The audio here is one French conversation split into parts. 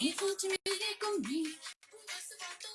Il faut t'humilier comme lui pour recevoir ton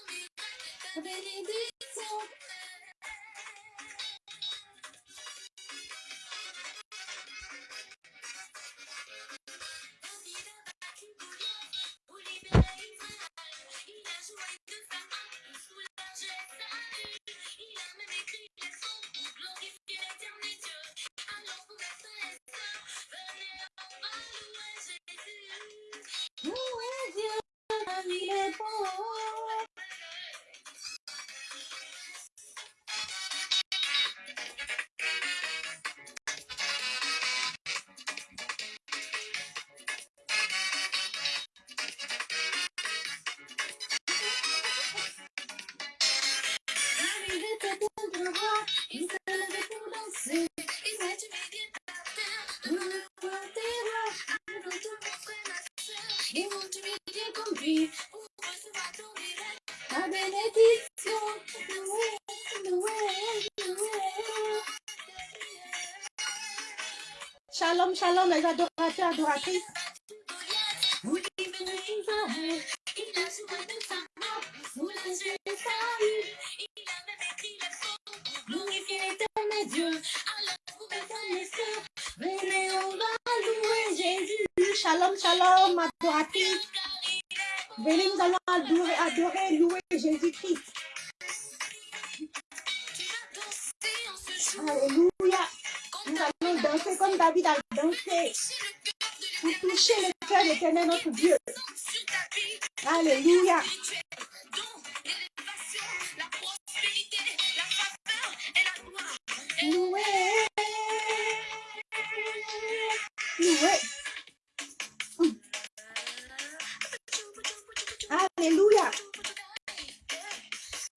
Shalom, les adorateurs, adoratrices.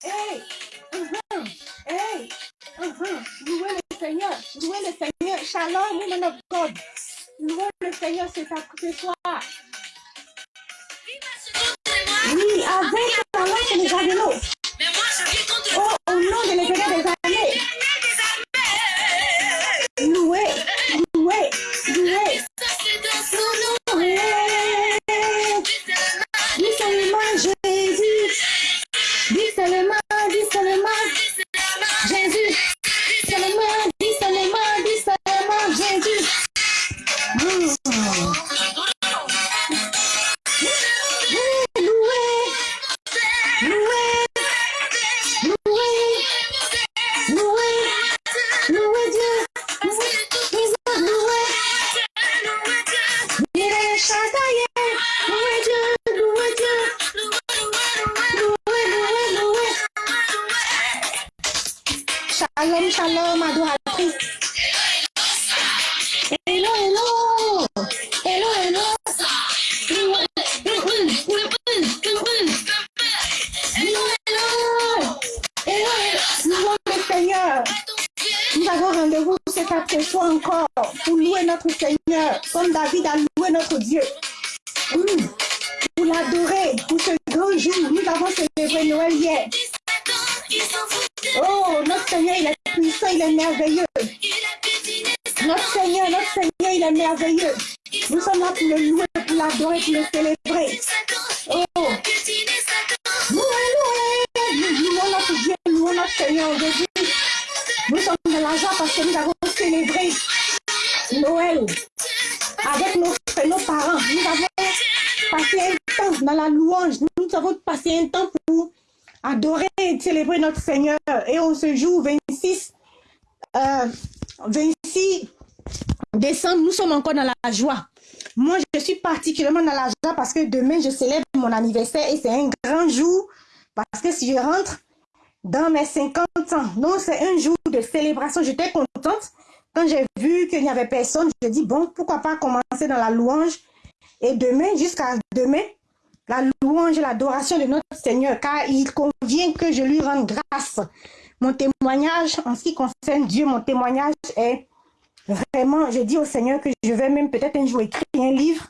Hey. Mhm. Hey. Mhm. Louez le Seigneur. Louez le Seigneur. Shalom, woman of God. Louez le Seigneur ce, ce soir. Oui, avec 26 décembre, nous sommes encore dans la joie. Moi, je suis particulièrement dans la joie parce que demain, je célèbre mon anniversaire et c'est un grand jour parce que si je rentre dans mes 50 ans, donc c'est un jour de célébration. J'étais contente quand j'ai vu qu'il n'y avait personne. Je dis, bon, pourquoi pas commencer dans la louange et demain, jusqu'à demain, la louange et l'adoration de notre Seigneur, car il convient que je lui rende grâce. Mon témoignage en ce qui concerne Dieu, mon témoignage est vraiment, je dis au Seigneur que je vais même peut-être un jour écrire un livre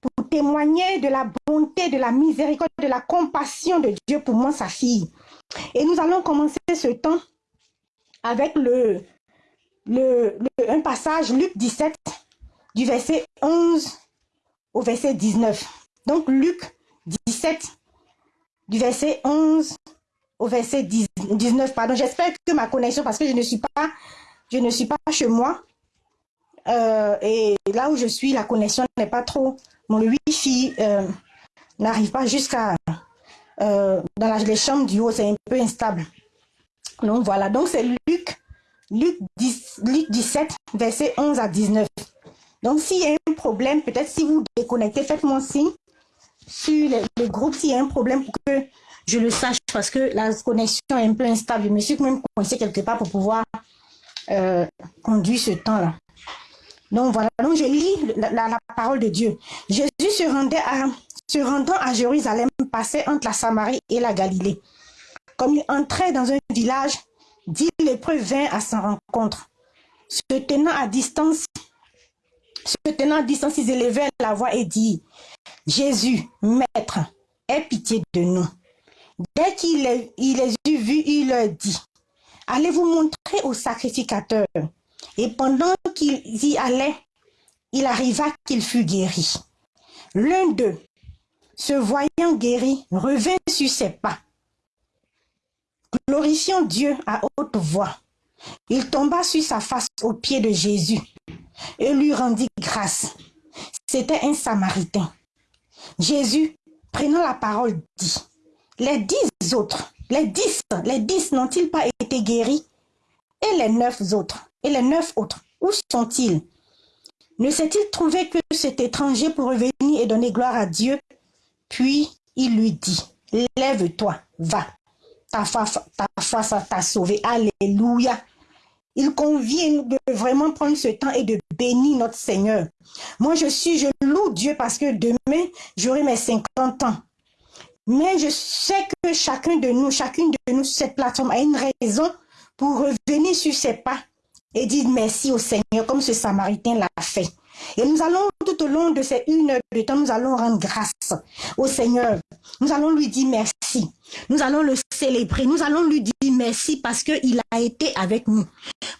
pour témoigner de la bonté, de la miséricorde, de la compassion de Dieu pour moi, sa fille. Et nous allons commencer ce temps avec le, le, un passage, Luc 17, du verset 11 au verset 19. Donc Luc 17, du verset 11 au verset 19. Pardon, j'espère que ma connexion, parce que je ne suis pas, je ne suis pas chez moi. Euh, et là où je suis, la connexion n'est pas trop. Mon wifi euh, n'arrive pas jusqu'à euh, dans la, les chambres du haut, c'est un peu instable. Donc voilà, donc c'est Luc, Luc, 10, Luc 17, verset 11 à 19. Donc s'il y a un problème, peut-être si vous déconnectez, faites-moi signe sur le, groupe s'il y a un problème pour que je le sache parce que la connexion est un peu instable. Je me suis même coincé quelque part pour pouvoir conduire ce temps-là. Donc voilà, donc je lis la, parole de Dieu. Jésus se rendait à, rendant à Jérusalem, passait entre la Samarie et la Galilée. Comme il entrait dans un village, dix lépreux vint à sa rencontre. Se tenant à distance, se tenant à distance, ils élevaient la voix et dit Jésus, Maître, aie pitié de nous. Dès qu'il les, les eut vus, il leur dit Allez vous montrer au sacrificateur. Et pendant qu'ils y allaient, il arriva qu'il fut guéri. L'un d'eux, se voyant guéri, revint sur ses pas. Glorifiant Dieu à haute voix, il tomba sur sa face aux pieds de Jésus et lui rendit grâce. C'était un Samaritain. Jésus, prenant la parole, dit, les dix autres, les dix, les dix n'ont-ils pas été guéris? Et les neuf autres, et les neuf autres, où sont-ils? Ne s'est-il trouvé que cet étranger pour revenir et donner gloire à Dieu? Puis il lui dit, lève-toi, va, ta foi, ta foi t'a sauvé, alléluia. Il convient de vraiment prendre ce temps et de bénir notre Seigneur. Moi, je suis, je loue Dieu parce que demain, j'aurai mes 50 ans. Mais je sais que chacun de nous, chacune de nous sur cette plateforme a une raison pour revenir sur ses pas et dire merci au Seigneur comme ce Samaritain l'a fait. Et nous allons, tout au long de ces une heure de temps, nous allons rendre grâce au Seigneur. Nous allons lui dire merci. Nous allons le célébrer. Nous allons lui dire merci parce qu'il a été avec nous.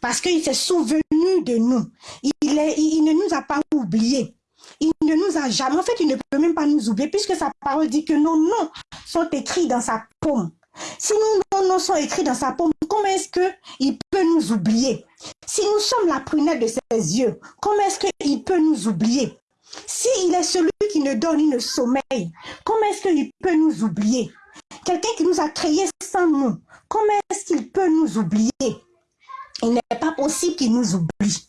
Parce qu'il s'est souvenu de nous. Il ne nous a pas oubliés. Il ne nous a jamais, en fait, il ne peut même pas nous oublier puisque sa parole dit que nos noms sont écrits dans sa paume. Si nos noms sont écrits dans sa paume, comment est-ce qu'il peut nous oublier? Si nous sommes la prunelle de ses yeux, comment est-ce qu'il peut nous oublier? S'il est celui qui ne donne ni ne sommeille, comment est-ce qu'il peut nous oublier? Quelqu'un qui nous a créés sans nous, comment est-ce qu'il peut nous oublier? Il n'est pas possible qu'il nous oublie.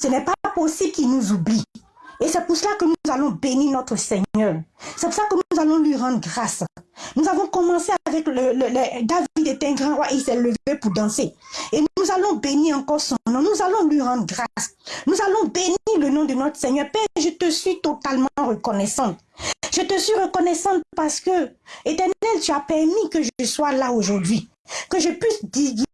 Ce n'est pas possible qu'il nous oublie. Et c'est pour cela que nous allons bénir notre Seigneur. C'est pour ça que nous allons lui rendre grâce. Nous avons commencé avec le, David était un grand roi, il s'est levé pour danser. Et nous allons bénir encore son nom. Nous allons lui rendre grâce. Nous allons bénir le nom de notre Seigneur. Père, je te suis totalement reconnaissante. Je te suis reconnaissante parce que, éternel, tu as permis que je sois là aujourd'hui que je puisse guider,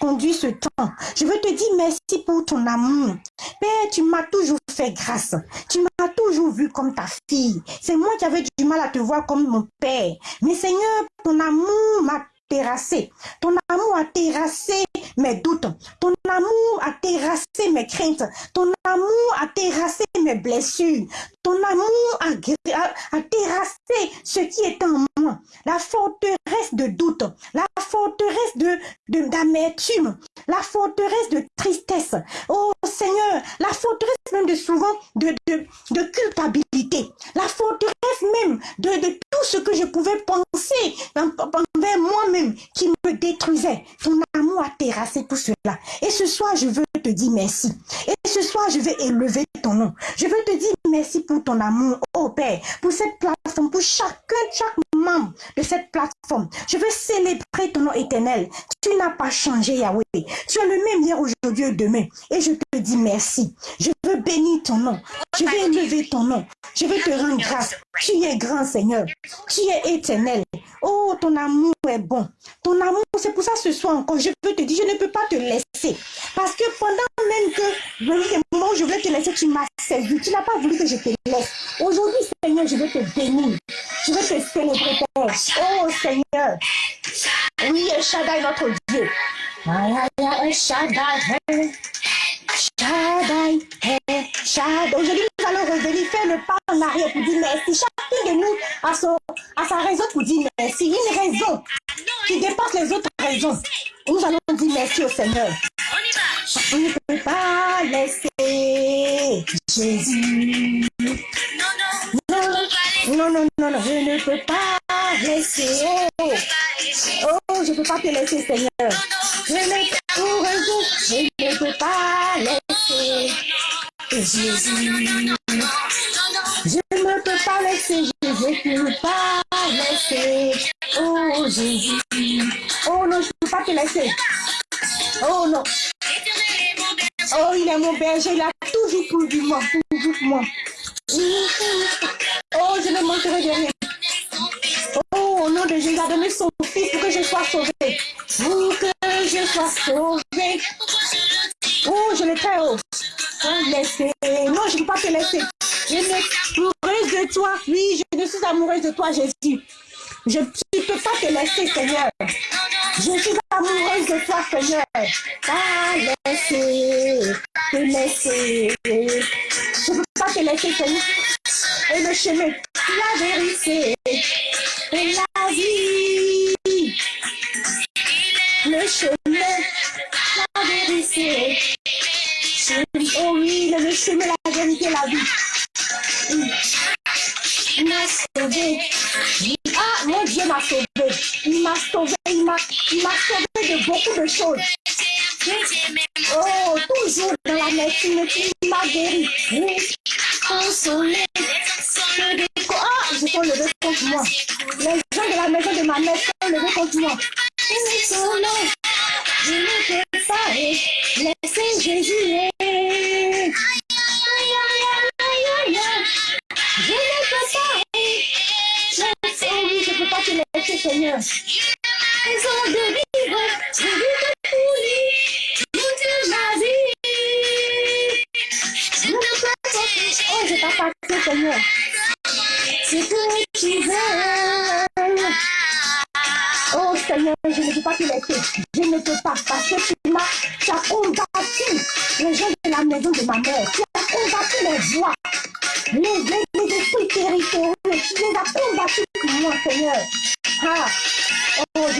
conduire ce temps. Je veux te dire merci pour ton amour. Père, tu m'as toujours fait grâce. Tu m'as toujours vu comme ta fille. C'est moi qui avais du mal à te voir comme mon père. Mais Seigneur, ton amour m'a Ton amour a terrassé mes doutes. Ton amour a terrassé mes craintes. Ton amour a terrassé mes blessures. Ton amour a, terrassé ce qui est en moi. La forteresse de doute, la forteresse de d'amertume, la forteresse de tristesse. Oh Seigneur, la forteresse même de souvent de culpabilité. La forteresse même de, tout ce que je pouvais penser envers moi-même qui me détruisait. Ton amour a terrassé tout cela. Et ce soir, je veux te dire merci. Et ce soir, je vais élever ton nom. Je veux te dire merci pour ton amour, oh Père, pour cette plateforme, pour chacun, chaque membre de cette plateforme. Je veux célébrer ton nom éternel. Tu n'as pas changé, Yahweh. Tu es le même hier, aujourd'hui et demain. Et je te dis merci. Je veux bénir ton nom. Je veux élever ton nom. Je veux te rendre grâce. Tu es grand, Seigneur. Tu es éternel. Oh, ton amour est bon. Ton amour, c'est pour ça ce soir encore, je peux te dire, je ne peux pas te laisser. Parce que pendant même que je voulais te laisser, tu m'as servi. Tu n'as pas voulu que je te laisse. Aujourd'hui, Seigneur, je veux te bénir. Je veux te célébrer, Père. Oh, Seigneur. Oui, El Shaddai, notre Dieu. Eh, Shaddai, Aujourd'hui, nous allons revenir faire le pas en arrière pour dire merci. Chacun de nous a, son, a sa raison pour dire merci. Une raison qui dépasse les autres raisons. Nous allons dire merci au Seigneur. Je ne peux pas laisser Jésus. Non, non, non, non, non, je ne peux pas laisser. Oh, je ne peux pas te laisser, Seigneur. Je ne, pour un jour, je ne peux pas laisser Jésus. şeyler 什么？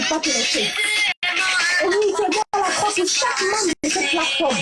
pas pénétrer. Et nous aidons à la croix pour chaque membre de cette plateforme.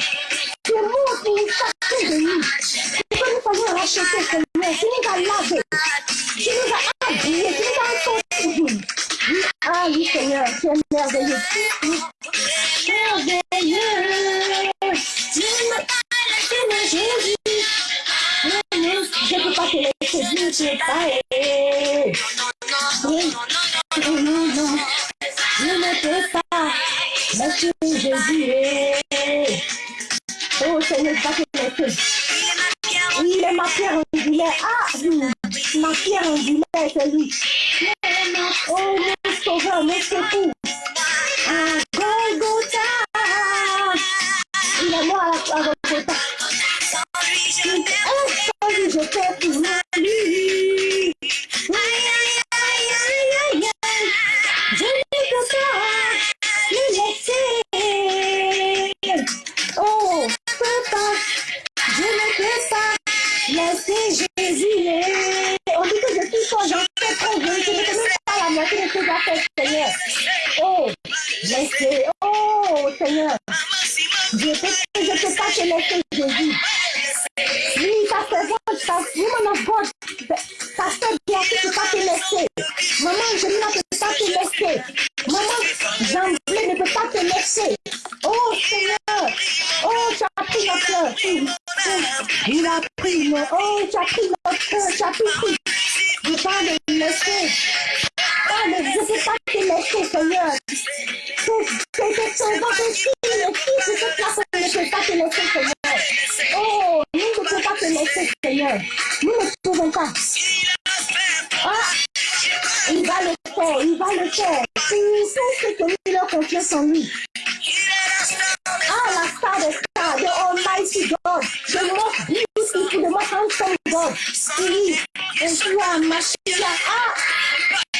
Oh, see, it's one machine. Ah,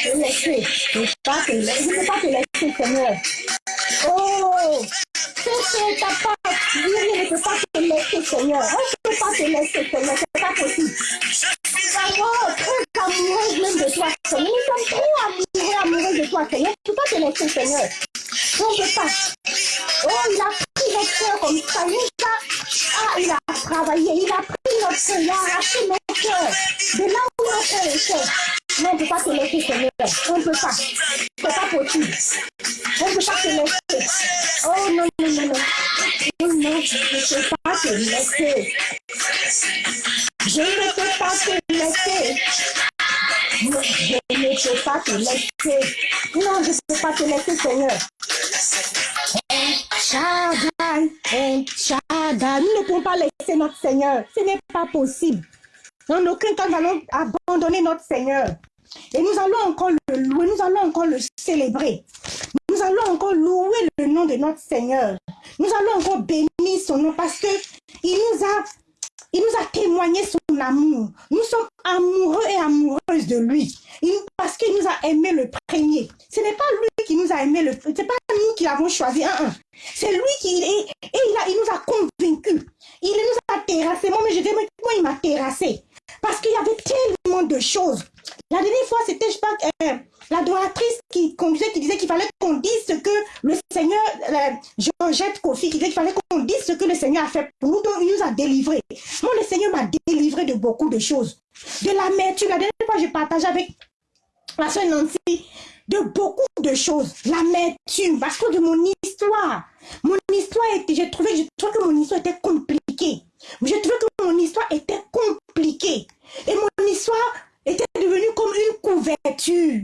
electric. It's back. It's back electric. Come here. Oh, c'est ta part. Lui ne peut pas te laisser, Seigneur. On ne peut pas te laisser, Seigneur. C'est pas possible. Oh, très amoureuse même de toi, Seigneur. Nous sommes trop amoureux, amoureux de toi, Seigneur. Tu peux pas te laisser, Seigneur. On ne peut pas. Oh, il a pris notre cœur comme ça. Il a, ah, il a travaillé. Il a pris notre cœur. Il a arraché notre cœur. De là où notre cœur était. Non, on ne peut pas te laisser, Seigneur. On ne peut pas. C'est pas possible. On ne peut pas te laisser. Oh non, non, non, non. Non, je ne peux pas te laisser. Je ne peux pas te laisser. Non, je ne peux pas te laisser. Non, je ne peux pas te laisser, Seigneur. Shaddai, Shaddai. Nous ne pouvons pas laisser notre Seigneur. Ce n'est pas possible. En aucun cas, nous allons abandonner notre Seigneur. Et nous allons encore le louer, nous allons encore le célébrer. Nous allons encore louer le nom de notre Seigneur. Nous allons encore bénir son nom parce que il nous a, il nous a témoigné son amour. Nous sommes amoureux et amoureuses de lui. parce qu'il nous a aimé le premier. Ce n'est pas lui qui nous a aimé le premier. Ce n'est pas nous qui l'avons choisi. C'est lui qui et il, a, il nous a convaincus. Il nous a terrassés. Moi, mais je dis, comment il m'a terrassé? Parce qu'il y avait tellement de choses. La dernière fois, c'était, je pense, euh, l'adoratrice qui disait qu'il fallait qu'on dise ce que le Seigneur, euh, Georgette Kofi, qui disait qu'il fallait qu'on dise ce que le Seigneur a fait pour nous, donc il nous a délivrés. Moi, le Seigneur m'a délivré de beaucoup de choses. De l'amertume. La dernière fois, j'ai partagé avec la soeur Nancy de beaucoup de choses. L'amertume, parce que de mon histoire. Mon histoire était, j'ai trouvé, je que mon histoire était compliquée. J'ai trouvé que mon histoire était compliquée. Et mon histoire était devenue comme une couverture.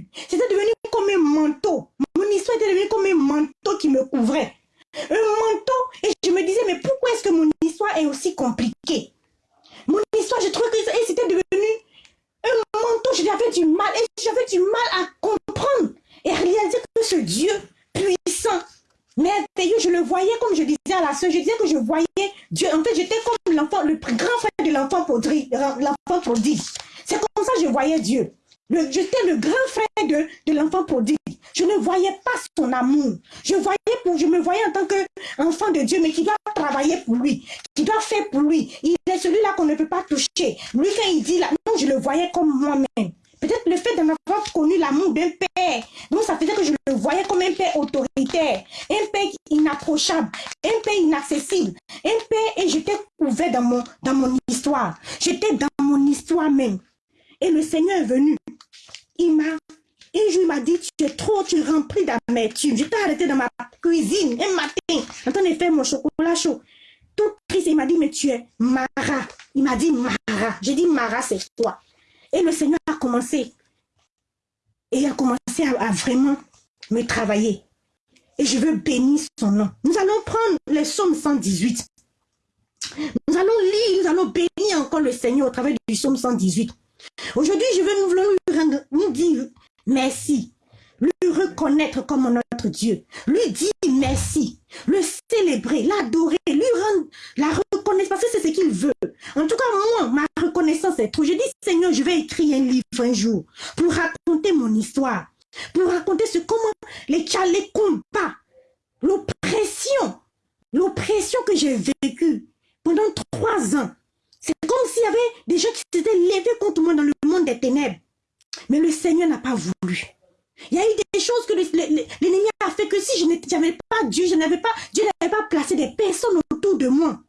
N'avais pas, Dieu n'avait pas placé des personnes autour de moi,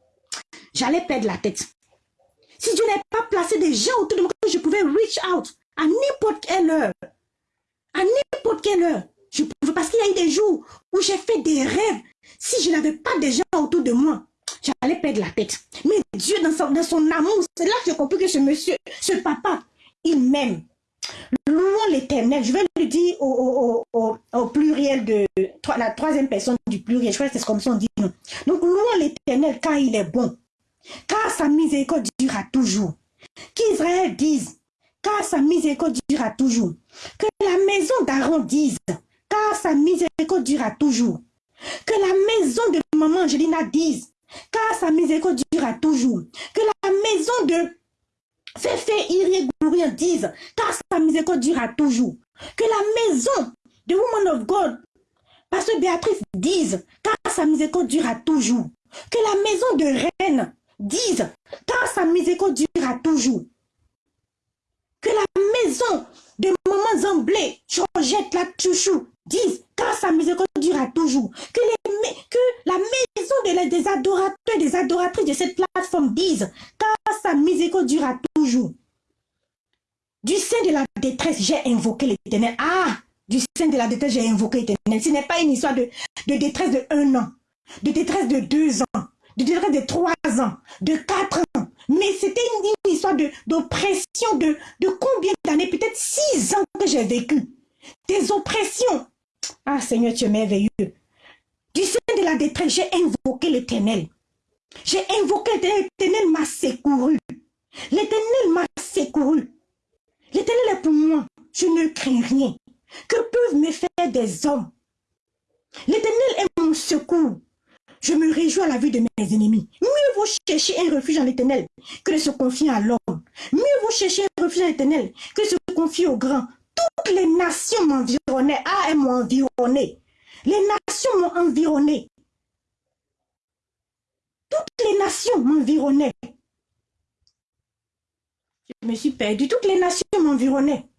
j'allais perdre la tête. Si Dieu n'avait pas placé des gens autour de moi, je pouvais reach out à n'importe quelle heure. À n'importe quelle heure. Je pouvais, parce qu'il y a eu des jours où j'ai fait des rêves. Si je n'avais pas des gens autour de moi, j'allais perdre la tête. Mais Dieu, dans son amour, c'est là que j'ai compris que ce monsieur, ce papa, il m'aime. Louons l'éternel. Je vais le dire au, au, pluriel de la troisième personne du pluriel. Je crois que c'est comme ça on dit. Donc, louons l'éternel car il est bon. Car sa miséricorde durera toujours. Qu'Israël dise, car sa miséricorde durera toujours. Que la maison d'Aaron dise, car sa miséricorde durera toujours. Que la maison de maman Angelina dise, car sa miséricorde durera toujours. Que la maison de Féfé Iré dise, car sa miséricorde durera toujours. Que la maison de Woman of God Pasteur Béatrice dise, car sa miséricorde durera toujours. Que la maison de reine dise, car sa miséricorde durera toujours. Que la maison de maman Zamblé, Georgette, la chouchou, disent, car sa miséricorde durera toujours. Que, que la maison des adorateurs, des adoratrices de cette plateforme disent, car sa miséricorde durera toujours. Du sein de la détresse, j'ai invoqué l'éternel. Ah, du sein de la détresse, j'ai invoqué l'éternel. Ce n'est pas une histoire de, détresse de un an, de détresse de deux ans, de détresse de trois ans, de quatre ans. Mais c'était une, histoire d'oppression de, de, combien d'années? Peut-être six ans que j'ai vécu. Des oppressions. Ah Seigneur, tu es merveilleux. Du sein de la détresse, j'ai invoqué l'éternel. J'ai invoqué l'éternel. M'a secouru. L'éternel m'a secouru. L'éternel est pour moi. Je ne crains rien. Que peuvent me faire des hommes? L'éternel est mon secours. Je me réjouis à la vue de mes ennemis. Mieux vaut chercher un refuge en l'éternel que de se confier à l'homme. Mieux vaut chercher un refuge en l'éternel que de se confier au grand. Toutes les nations m'environnaient. Ah, elles environné. Les nations m'ont environné. Toutes les nations m'environnaient. Je me suis perdu. Toutes les nations m'environnaient.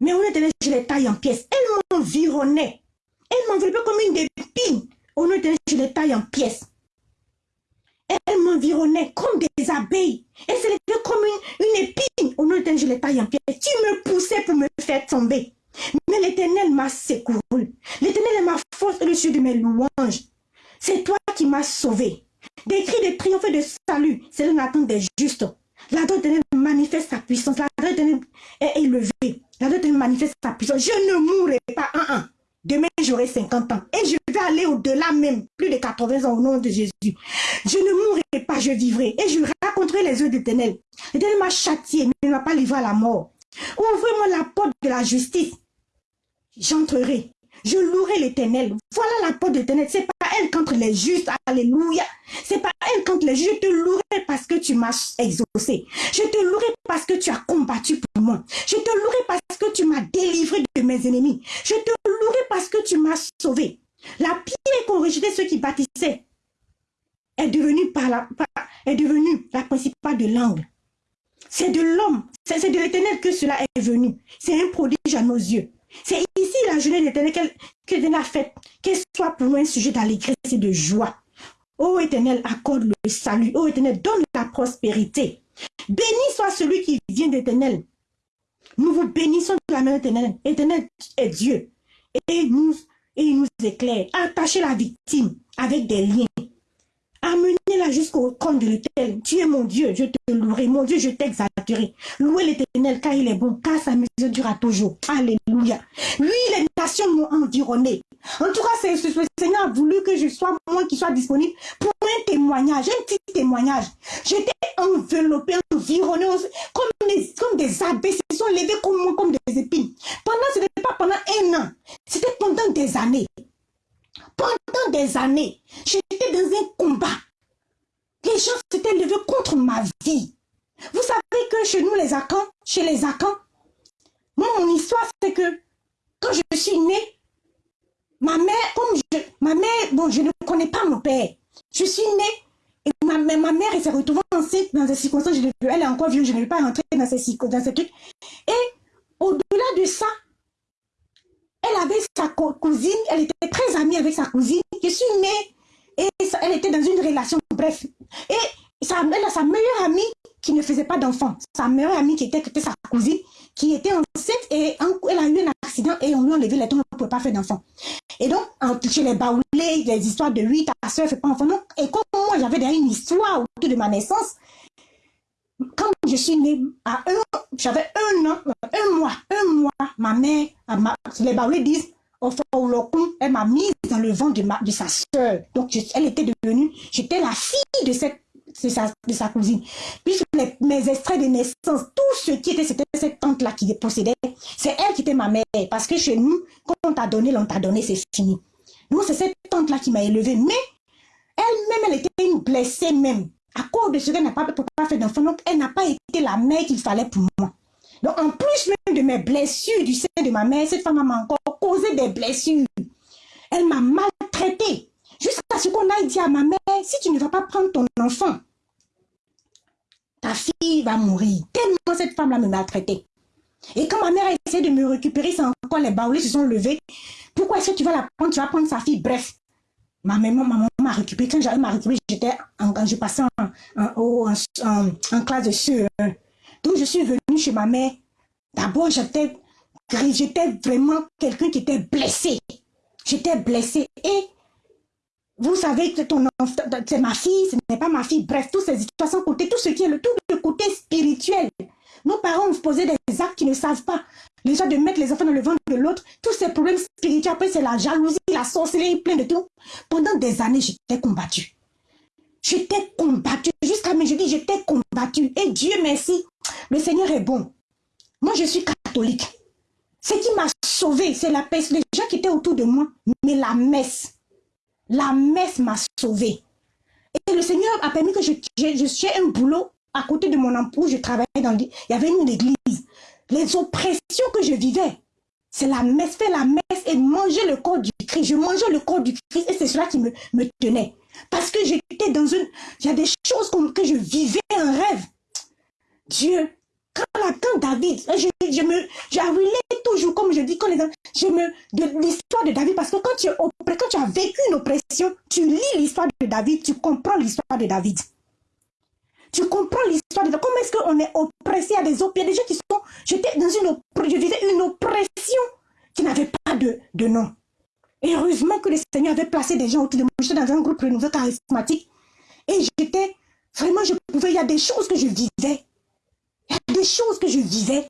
Mais on était je les taille en pièces. Elles m'environnaient. Elles m'enveloppaient comme une épine. On était je les taille en pièces. Elles m'environnaient comme des abeilles. Elles se comme une, une épine. Au nom je les taille en pièces. Tu me poussais pour me faire tomber. Mais l'éternel m'a secouru. L'éternel est ma force et le ciel de mes louanges. C'est toi qui m'as sauvé. Des cris de triomphe et de salut, c'est l'attente des justes. La droite manifeste sa puissance. La droite est élevée. La droite manifeste sa puissance. Je ne mourrai pas. Un, un. Demain, j'aurai 50 ans. Et je vais aller au-delà même. Plus de 80 ans au nom de Jésus. Je ne mourrai pas, je vivrai. Et je raconterai les œuvres d'Éternel. L'Éternel m'a châtié, mais ne m'a pas livré à la mort. Ouvrez-moi la porte de la justice. J'entrerai. Je louerai l'éternel. Voilà la porte de l'éternel. C'est pas elle contre les justes. Alléluia. C'est pas elle contre les justes. Je te louerai parce que tu m'as exaucé. Je te louerai parce que tu as combattu pour moi. Je te louerai parce que tu m'as délivré de mes ennemis. Je te louerai parce que tu m'as sauvé. La pierre qu'ont rejeté ceux qui bâtissaient est devenue, la principale de l'angle. C'est de l'homme, c'est de l'éternel que cela est venu. C'est un prodige à nos yeux. C'est ici la journée d'éternel que Dieu a faite, qu'elle soit pour nous un sujet d'allégresse et de joie. Ô éternel, accorde le salut. Ô éternel, donne la prospérité. Béni soit celui qui vient d'éternel. Nous vous bénissons de la main éternelle. Éternel est Dieu. Et nous, et il nous éclaire. Attachez la victime avec des liens. Amenez-la jusqu'au compte de l'éternel. Tu es mon Dieu, je te louerai. Mon Dieu, je t'exalterai. Louez l'éternel car il est bon, car sa mesure durera toujours. Alléluia. Lui, les nations m'ont environné. En tout cas, c'est ce Seigneur a voulu que je sois moi qui soit disponible pour un témoignage, un petit témoignage. J'étais enveloppé, environné comme des, comme des abeilles se sont levés comme moi, comme des épines. Pendant, ce n'était pas pendant un an, c'était pendant des années. Pendant des années, j'étais dans un combat. Les gens s'étaient levés contre ma vie. Vous savez que chez nous, les Akans, chez les Akans, moi, mon histoire, c'est que quand je suis née, ma mère, comme je, ma mère, bon, je ne connais pas mon père. Je suis née et ma, ma mère, elle s'est retrouvée enceinte dans des circonstances, je, elle est encore vieux, je ne vais pas rentrer dans ces, dans ces trucs. Et au-delà de ça, elle avait sa cousine, elle était très amie avec sa cousine. Je suis née et elle était dans une relation, bref. Et sa, elle a sa meilleure amie qui ne faisait pas d'enfant. Sa meilleure amie qui était, sa cousine, qui était enceinte et elle a eu un accident et on lui a enlevé les dents, elle ne pouvait pas faire d'enfant. Et donc, chez les baoulés, des histoires de oui, ta soeur ne fait pas d'enfant. Et comme moi, j'avais déjà une histoire autour de ma naissance, quand je suis née, à un, j'avais un an, un mois, un mois, ma mère, les baoulés disent, elle m'a mise le ventre de, ma, de sa soeur. Donc, elle était devenue, j'étais la fille de cette de sa, cousine. Puisque mes extraits de naissance, tout ce qui était, c'était cette tante-là qui possédait. C'est elle qui était ma mère. Parce que chez nous, quand on t'a donné, on t'a donné, c'est fini. Donc, c'est cette tante-là qui m'a élevée. Mais elle-même, elle était une blessée même à cause de ce qu'elle n'a pas, pas fait d'enfant. Donc, elle n'a pas été la mère qu'il fallait pour moi. Donc, en plus même de mes blessures du sein de ma mère, cette femme m'a encore causé des blessures. Elle m'a maltraité. Jusqu'à ce qu'on aille dire à ma mère, si tu ne vas pas prendre ton enfant, ta fille va mourir. Tellement cette femme-là me maltraitait. Et quand ma mère a essayé de me récupérer, c'est encore les baoulés se sont levés. Pourquoi est-ce que tu vas la prendre? Tu vas prendre sa fille? Bref, ma maman m'a récupéré. Quand j'avais m'a récupéré, j'étais en, je passais en, en, classe de sueur. Donc je suis venue chez ma mère. D'abord, j'étais vraiment quelqu'un qui était blessé. J'étais blessé. Et vous savez que ton c'est ma fille, ce n'est pas ma fille. Bref, toutes ces situations côté, tout ce qui est le tout le côté spirituel. Nos parents ont posé des actes qu'ils ne savent pas. Les gens de mettre les enfants dans le ventre de l'autre, tous ces problèmes spirituels, après c'est la jalousie, la sorcellerie, plein de tout. Pendant des années, j'étais combattue. J'étais combattue. Jusqu'à mes dis j'étais combattue. Et Dieu merci, le Seigneur est bon. Moi, je suis catholique. Ce qui m'a sauvé, c'est la paix. Les gens qui étaient autour de moi, mais la messe. La messe m'a sauvé. Et le Seigneur a permis que je, je, un boulot à côté de mon emploi. Je travaillais dans Il y avait une église. Les oppressions que je vivais, c'est la messe, faire la messe et manger le corps du Christ. Je mangeais le corps du Christ et c'est cela qui me, me tenait. Parce que j'étais dans une... Il y a des choses que je vivais un rêve. Dieu, quand, David, je, je me, toujours, comme je dis, quand les, je me, de l'histoire de David, parce que quand tu, quand tu as vécu une oppression, tu lis l'histoire de David, tu comprends l'histoire de David. Tu comprends l'histoire de Comment est-ce qu'on est oppressé à des a des gens qui sont, j'étais dans une, je vivais une oppression qui n'avait pas de, de nom. Et heureusement que le Seigneur avait placé des gens autour de moi. J'étais dans un groupe renouvelé charismatique. Et j'étais, vraiment, je pouvais, il y a des choses que je vivais des choses que je vivais.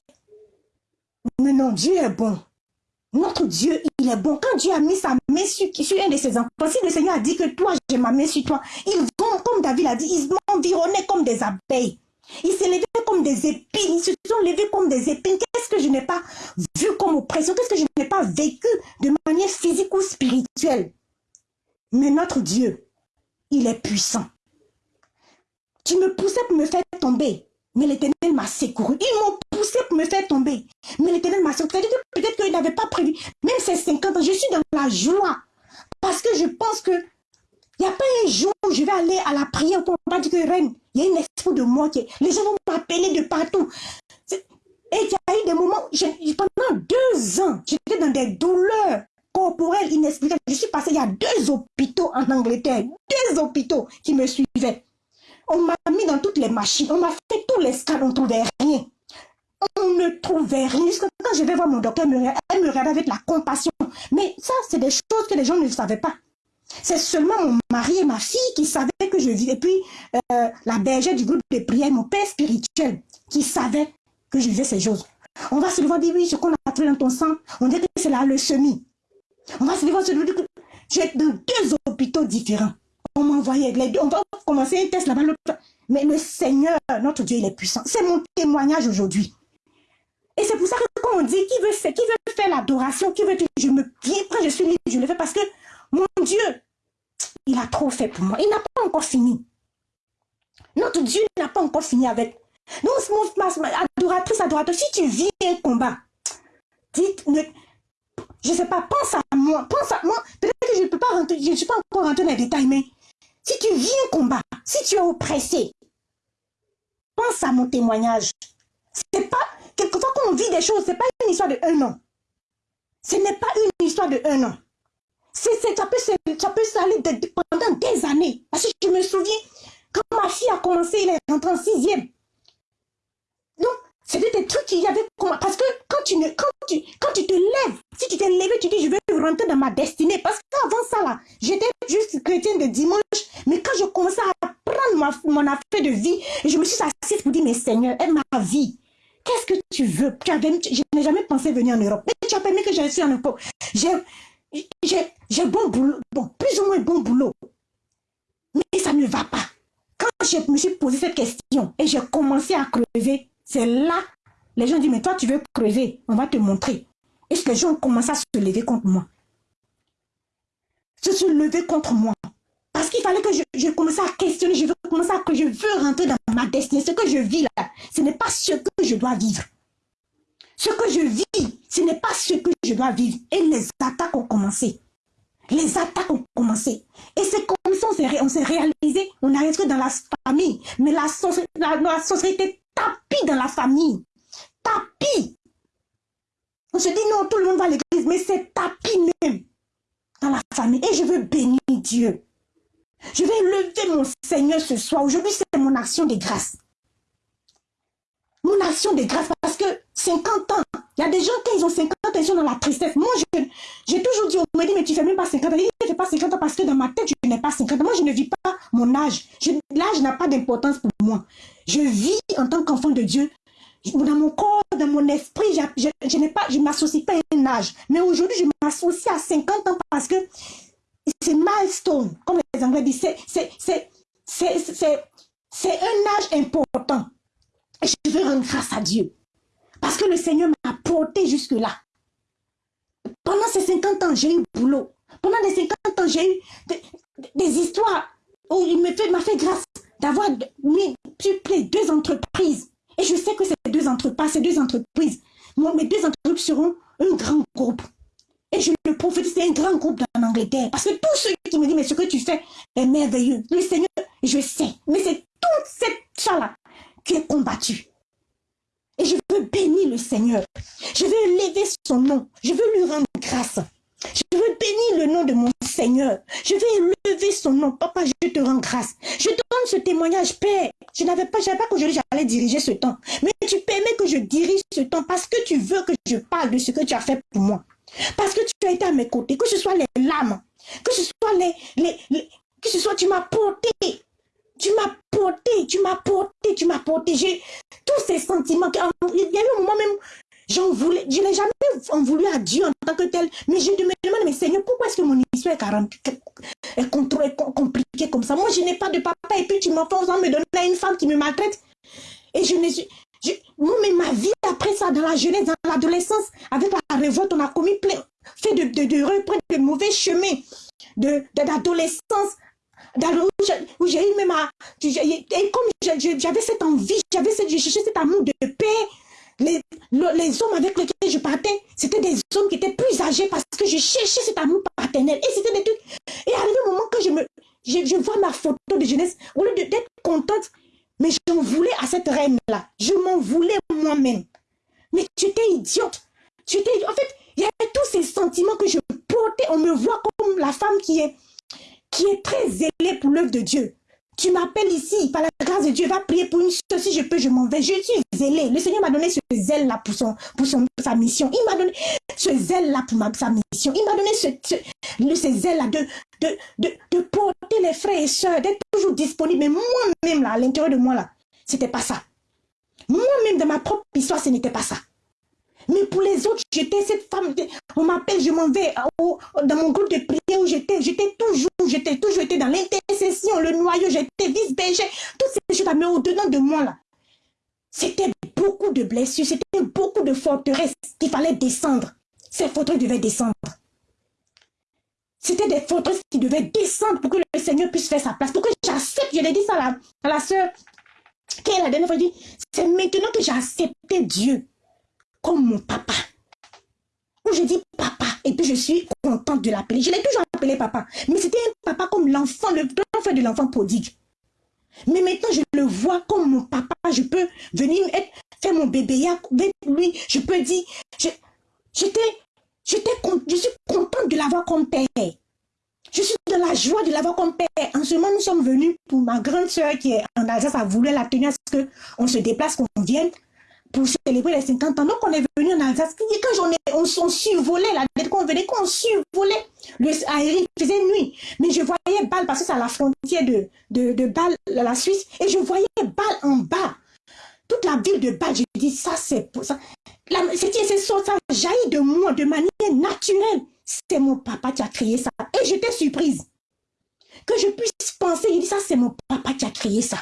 Mais non, Dieu est bon. Notre Dieu, il est bon. Quand Dieu a mis sa main sur, un de ses enfants, si le Seigneur a dit que toi, j'ai ma main sur toi, ils vont, comme David a dit, ils m'environnaient comme des abeilles. Ils s'élevaient comme des épines. Ils se sont levés comme des épines. Qu'est-ce que je n'ai pas vu comme oppression? Qu'est-ce que je n'ai pas vécu de manière physique ou spirituelle? Mais notre Dieu, il est puissant. Tu me poussais pour me faire tomber. Mais l'éternel m'a secouru. Ils m'ont poussé pour me faire tomber. Mais l'éternel m'a secouru. Peut-être qu'il n'avait pas prévu. Même ces 50 ans, je suis dans la joie. Parce que je pense que il n'y a pas un jour où je vais aller à la prière pour pas dire que reine, il y a une esprit de moi qui Les gens vont m'appeler de partout. Et il y a eu des moments, pendant deux ans, j'étais dans des douleurs corporelles inexplicables. Je suis passée, il y a deux hôpitaux en Angleterre, deux hôpitaux qui me suivaient. On m'a mis dans toutes les machines, on m'a fait tous les scans, on ne trouvait rien. On ne trouvait rien. Quand je vais voir mon docteur, elle me regarde avec la compassion. Mais ça, c'est des choses que les gens ne savaient pas. C'est seulement mon mari et ma fille qui savaient que je vivais. Et puis, euh, la bergère du groupe de prière, mon père spirituel, qui savait que je vivais ces choses. On va se lever dire, oui, ce qu'on a trouvé dans ton sang, on dit que c'est la leucémie. On va se lever se dire que j'ai dans deux hôpitaux différents. On m'envoyait. On va commencer un test là-bas. Mais le Seigneur, notre Dieu, il est puissant. C'est mon témoignage aujourd'hui. Et c'est pour ça que quand on dit qui veut qui veut faire l'adoration, qui veut je me viens, quand je suis libre, je le fais parce que mon Dieu, il a trop fait pour moi. Il n'a pas encore fini. Notre Dieu n'a pas encore fini avec. Donc, mon, adoratrice, adorateur, si tu vis un combat, dites, ne, je ne sais pas, pense à moi, pense à moi. Peut-être que je ne peux pas rentrer, je ne suis pas encore rentré dans les détails, mais si tu vis un combat, si tu es oppressé, pense à mon témoignage. C'est pas, quelquefois quand on vit des choses, c'est pas une histoire de un an. Ce n'est pas une histoire de un an. C'est, ça peut, ça peut s'aller pendant des années. Parce que je me souviens, quand ma fille a commencé, elle est rentrée en sixième. C'était des trucs qu'il y avait... Parce que quand tu, ne, quand, tu, quand tu te lèves, si tu t'es levé, tu dis, je vais rentrer dans ma destinée. Parce qu'avant ça, là, j'étais juste chrétienne de dimanche. Mais quand je commençais à prendre ma, mon affaire de vie, je me suis assise pour dire, mais Seigneur, aide ma vie. Qu'est-ce que tu veux? Tu Je n'ai jamais pensé venir en Europe. Mais tu as permis que je sois en Europe. J'ai bon boulot, bon, plus ou moins bon boulot. Mais ça ne va pas. Quand je me suis posé cette question et j'ai commencé à crever, c'est là, les gens disent, mais toi, tu veux crever, on va te montrer. Et les gens ont commencé à se lever contre moi? Se lever contre moi. Parce qu'il fallait que je, je commence à questionner, je veux commencer à que je veux rentrer dans ma destinée. Ce que je vis là, ce n'est pas ce que je dois vivre. Ce que je vis, ce n'est pas ce que je dois vivre. Et les attaques ont commencé. Les attaques ont commencé. Et c'est comme ça on s'est réalisé, on a resté dans la famille. Mais la, la société tapis dans la famille. Tapis. On se dit non, tout le monde va à l'église, mais c'est tapis même dans la famille. Et je veux bénir Dieu. Je vais lever mon Seigneur ce soir. Aujourd'hui, c'est mon action de grâce. Mon action de grâce parce que 50 ans, il y a des gens qui ont 50 ans, ils sont dans la tristesse. Moi, j'ai toujours dit, on me dit, mais tu fais même pas 50 ans. Je ne fais pas 50 ans parce que dans ma tête, je n'ai pas 50 ans. Moi, je ne vis pas mon âge. L'âge n'a pas d'importance pour moi. Je vis en tant qu'enfant de Dieu. Dans mon corps, dans mon esprit, je, je m'associe pas à un âge. Mais aujourd'hui, je m'associe à 50 ans parce que c'est milestone, comme les Anglais disent. C'est un âge important. Je veux rendre grâce à Dieu. Parce que le Seigneur m'a porté jusque-là. Pendant ces 50 ans, j'ai eu boulot. Pendant les 50 ans, j'ai eu des, histoires où il m'a fait grâce d'avoir multiplié deux entreprises. Et je sais que ces deux entreprises, ces deux entreprises, mes deux entreprises seront un grand groupe. Et je le prophétise, c'est un grand groupe en Angleterre. Parce que tous ceux qui me disent, mais ce que tu fais est merveilleux. Le Seigneur, je sais. Mais c'est toute cette chose-là qui est combattue. Et je veux bénir le Seigneur. Je veux élever son nom. Je veux lui rendre grâce. Je veux bénir le nom de mon Seigneur. Je veux élever son nom. Papa, je te rends grâce. Je te donne ce témoignage, Père. Je n'avais pas, je savais pas qu'aujourd'hui j'allais diriger ce temps. Mais tu permets que je dirige ce temps parce que tu veux que je parle de ce que tu as fait pour moi. Parce que tu as été à mes côtés. Que ce soit les larmes, que ce soit les, les, que ce soit tu m'as porté. Tu m'as porté, tu m'as porté, tu m'as porté. J'ai tous ces sentiments. Il y a eu un moment même, j'en voulais, je n'ai jamais en voulu à Dieu en tant que tel. Mais je me demande, mais Seigneur, pourquoi est-ce que mon histoire est, est, compliquée comme ça? Moi, je n'ai pas de papa et puis tu m'enfonces en me donner à une femme qui me maltraite. Et je ne moi, mais ma vie après ça, dans la jeunesse, dans l'adolescence, avec la révolte, on a commis plein, fait de, de, de, de mauvais chemins, de d'adolescence, où j'ai eu même à, et comme j'avais cette envie, j'avais cette, je cet amour de paix, les, hommes avec lesquels je partais, c'était des hommes qui étaient plus âgés parce que je cherchais cet amour paternel. Et c'était des trucs. Et arrivé un moment que je me, je, je vois ma photo de jeunesse, au lieu d'être contente, mais j'en voulais à cette reine-là. Je m'en voulais moi-même. Mais tu étais idiote. Tu en fait, il y avait tous ces sentiments que je portais. On me voit comme la femme qui est qui est très zélé pour l'œuvre de Dieu. Tu m'appelles ici, par la grâce de Dieu, va prier pour une chose, si je peux, je m'en vais. Je suis zélé. Le Seigneur m'a donné ce zèle-là pour, son, pour son, sa mission. Il m'a donné ce zèle-là pour ma, sa mission. Il m'a donné ce, ce, zèle-là de, de, de, de, porter les frères et sœurs, d'être toujours disponible. Mais moi-même, là, à l'intérieur de moi, là, c'était pas ça. Moi-même, dans ma propre histoire, ce n'était pas ça. Mais pour les autres, j'étais cette femme, on m'appelle, je m'en vais dans mon groupe de prière où j'étais, j'étais toujours, j'étais toujours dans l'intercession, le noyau, j'étais vice-berger, toutes ces choses-là, mais au-dedans de moi, là, c'était beaucoup de blessures, c'était beaucoup de forteresses qu'il fallait descendre. Ces forteresses devaient descendre. C'était des forteresses qui devaient descendre pour que le Seigneur puisse faire sa place, pour que j'accepte, je l'ai dit ça à la, à la soeur, qui est la dernière fois, dit, c'est maintenant que j'ai accepté Dieu comme mon papa. Où je dis papa, et puis je suis contente de l'appeler. Je l'ai toujours appelé papa. Mais c'était un papa comme l'enfant, le l'enfant de l'enfant prodigue. Mais maintenant, je le vois comme mon papa. Je peux venir être, faire mon bébé avec lui. Je peux dire, j'étais, j'étais, je suis contente de l'avoir comme père. Je suis dans la joie de l'avoir comme père. En ce moment, nous sommes venus pour ma grande soeur qui est en Alsace, a voulu la tenir à ce qu'on se déplace, qu'on vienne pour célébrer les 50 ans. Donc, on est venu en Alsace. Quand on, est, on, on survolait, la dette qu'on venait, qu'on survolait, le aérien faisait nuit. Mais je voyais Bâle, parce que c'est à la frontière de, de, Bâle, la Suisse, et je voyais Bâle en bas. Toute la ville de Bâle, je dis, ça, c'est ça. Ça, ça jaillit de moi de manière naturelle. C'est mon papa qui a créé ça. Et j'étais surprise. Que je puisse penser, il dit, ça, c'est mon papa qui a créé ça.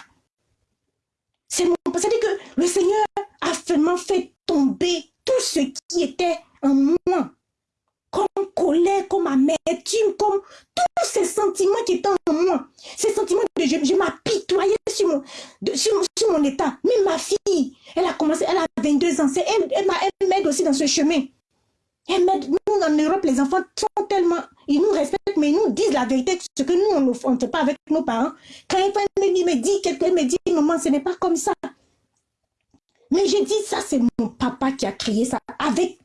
C'est-à-dire que le Seigneur a vraiment fait tomber tout ce qui était en moi. Comme colère, comme amertume, comme tous ces sentiments qui étaient en moi. Ces sentiments de je, je m'apitoyais sur mon, sur, mon état. Mais ma fille, elle a commencé, elle a 22 ans. Elle, elle m'aide aussi dans ce chemin. Et nous, en Europe, les enfants sont tellement... Ils nous respectent, mais ils nous disent la vérité, ce que nous, on ne fait pas avec nos parents. Quand un me dit, me dit, quelqu'un me dit, maman, ce n'est pas comme ça. Mais j'ai dit, ça, c'est mon papa qui a créé ça avec,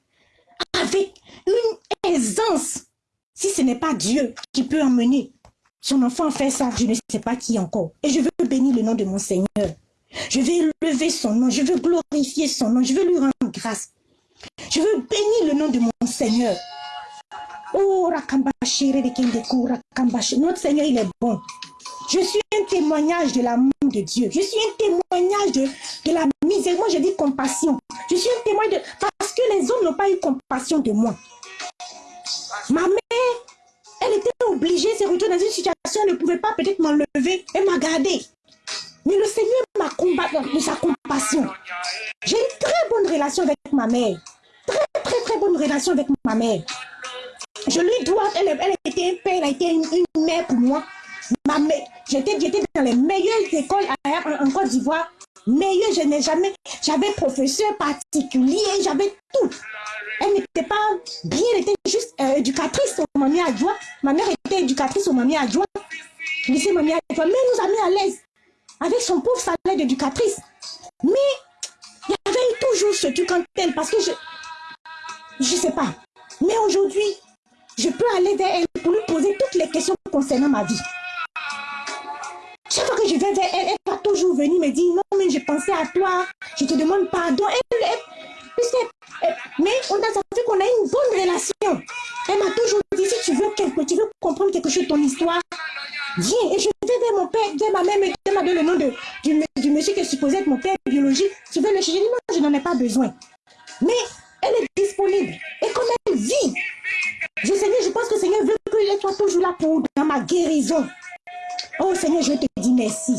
avec une aisance. Si ce n'est pas Dieu qui peut emmener son enfant faire ça, je ne sais pas qui encore. Et je veux bénir le nom de mon Seigneur. Je vais lever son nom, je veux glorifier son nom, je veux lui rendre grâce. Je veux bénir le nom de mon Seigneur. Oh, Notre Seigneur, il est bon. Je suis un témoignage de l'amour de Dieu. Je suis un témoignage de, de la misère. Je dis compassion. Je suis un témoin de... Parce que les hommes n'ont pas eu compassion de moi. Ma mère, elle était obligée de se retrouver dans une situation, elle ne pouvait pas peut-être m'enlever. Elle m'a. Mais le Seigneur m'a combattu de sa compassion. J'ai une très bonne relation avec ma mère. Très, très, très bonne relation avec ma mère. Je lui dois, elle, elle était un père, elle a été une, mère pour moi. Ma mère, j'étais dans les meilleures écoles en, Côte d'Ivoire. Meilleure, je n'ai jamais, j'avais professeur particulier, j'avais tout. Elle n'était pas bien, elle était juste euh, éducatrice au mamie adjoint. Ma mère était éducatrice au mamie adjoint. Lycée mamie adjoint. Mais nous a mis à l'aise avec son pauvre salaire d'éducatrice. Mais il y avait toujours ce truc en elle parce que je je sais pas. Mais aujourd'hui, je peux aller vers elle pour lui poser toutes les questions concernant ma vie. Chaque fois que je vais vers elle, elle toujours venir me dire non, mais je pensais à toi, je te demande pardon. mais on a vu qu'on a une bonne relation. Elle m'a toujours dit si tu veux quelque, tu veux comprendre quelque chose de ton histoire, viens. Et je vais vers mon père, vers ma mère, elle m'a donné le nom de, du, monsieur qui est supposé être mon père biologique. Je vais le chercher? Non, je n'en ai pas besoin. Mais elle est disponible. Et comme elle vit, je, Seigneur, je pense que le Seigneur veut que soit toujours là pour dans ma guérison. Oh Seigneur, je te dis merci.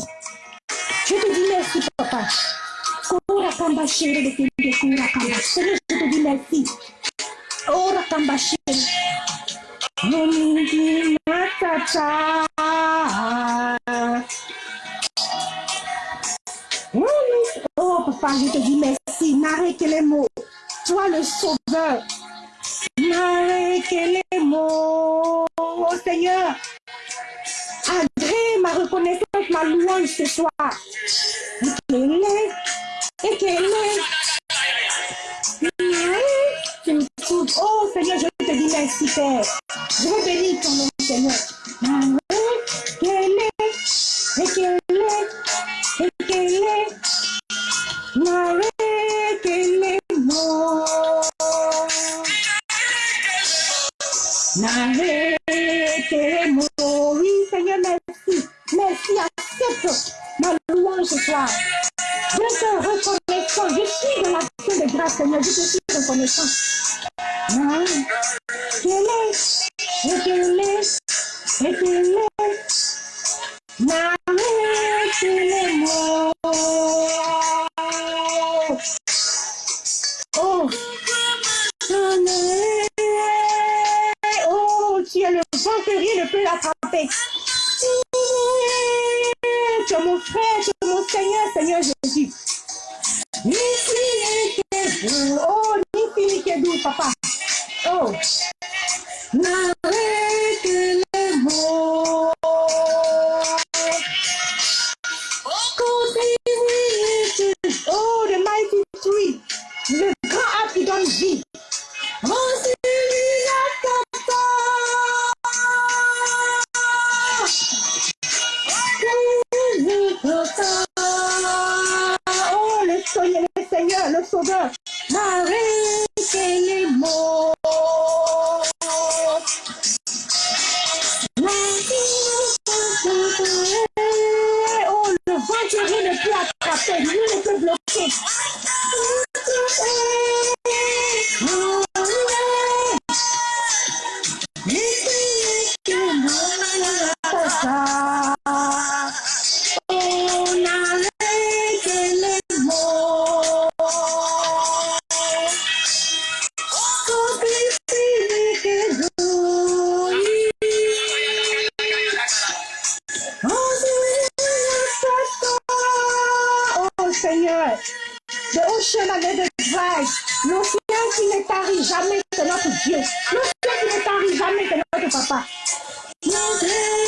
Je te dis merci, papa. Seigneur, je te dis merci. Oh, Rakamba Oh, papa, je te dis merci. N'arrête les mots. Toi, le sauveur. N'arrête les mots. Oh, Seigneur. Ma reconnaissance, ma louange ce soir. Oh Seigneur, je te dis merci Père. Je veux bénir ton nom Seigneur. Qu'elle soir. Je te reconnaissant. Je suis dans l'action de grâce, Seigneur. Je suis Malgré qu'il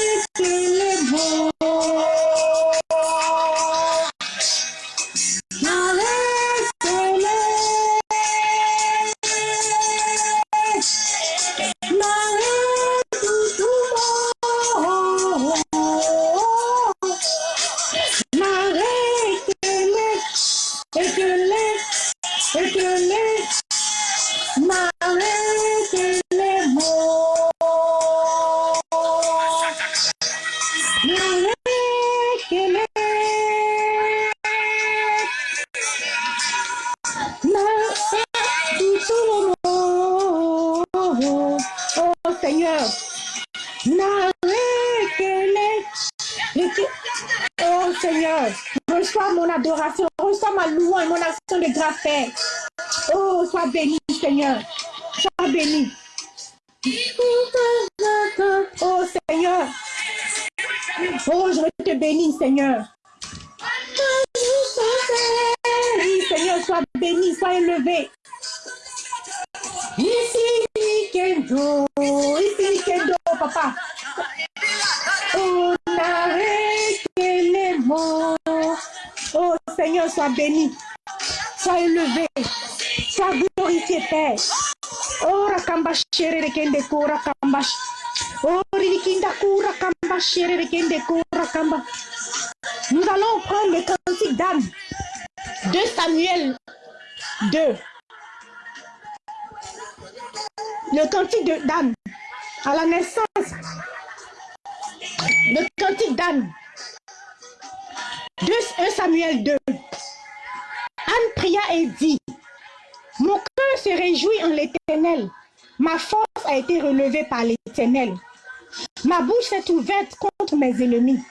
Ma bouche s'est ouverte contre mes ennemis,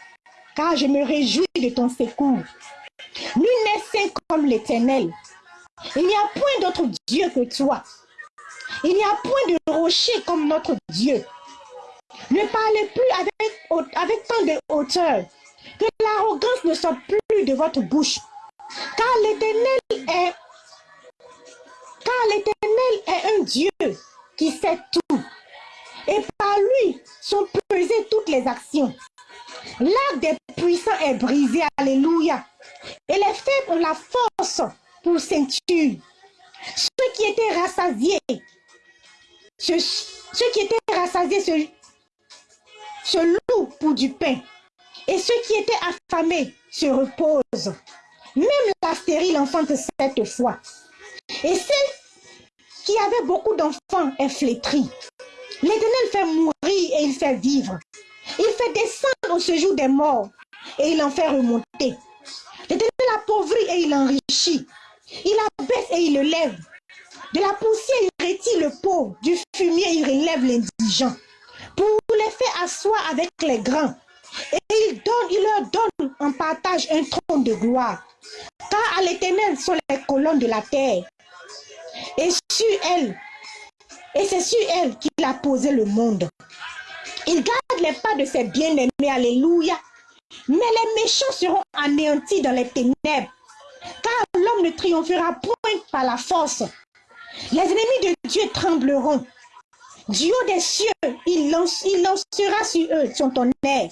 car je me réjouis de ton secours. Nul n'est saint comme l'éternel. Il n'y a point d'autre Dieu que toi. Il n'y a point de rocher comme notre Dieu. Ne parlez plus avec, avec tant de hauteur, que l'arrogance ne sorte plus de votre bouche. Car l'éternel est, car l'éternel est un Dieu qui sait tout. Et lui sont pesées toutes les actions. L'arc des puissants est brisé, alléluia. Et les faibles ont la force pour ceinture. Ceux qui étaient rassasiés, ceux, qui étaient rassasiés se, se louent pour du pain. Et ceux qui étaient affamés se reposent. Même la stérile enfante cette fois. Et celle qui avait beaucoup d'enfants est flétrie. L'éternel fait mourir et il fait vivre. Il fait descendre au séjour des morts et il en fait remonter. L'éternel appauvrit et il enrichit. Il abaisse et il le lève. De la poussière, il retire le pauvre. Du fumier, il relève l'indigent. Pour les faire asseoir avec les grands. Et il, donne, il leur donne en partage un trône de gloire. Car à l'éternel sont les colonnes de la terre. Et sur elle, et c'est sur elle qu'il a posé le monde. Il garde les pas de ses bien-aimés, alléluia. Mais les méchants seront anéantis dans les ténèbres. Car l'homme ne triomphera point par la force. Les ennemis de Dieu trembleront. Du haut des cieux, il, lance, il lancera sur eux son tonnerre.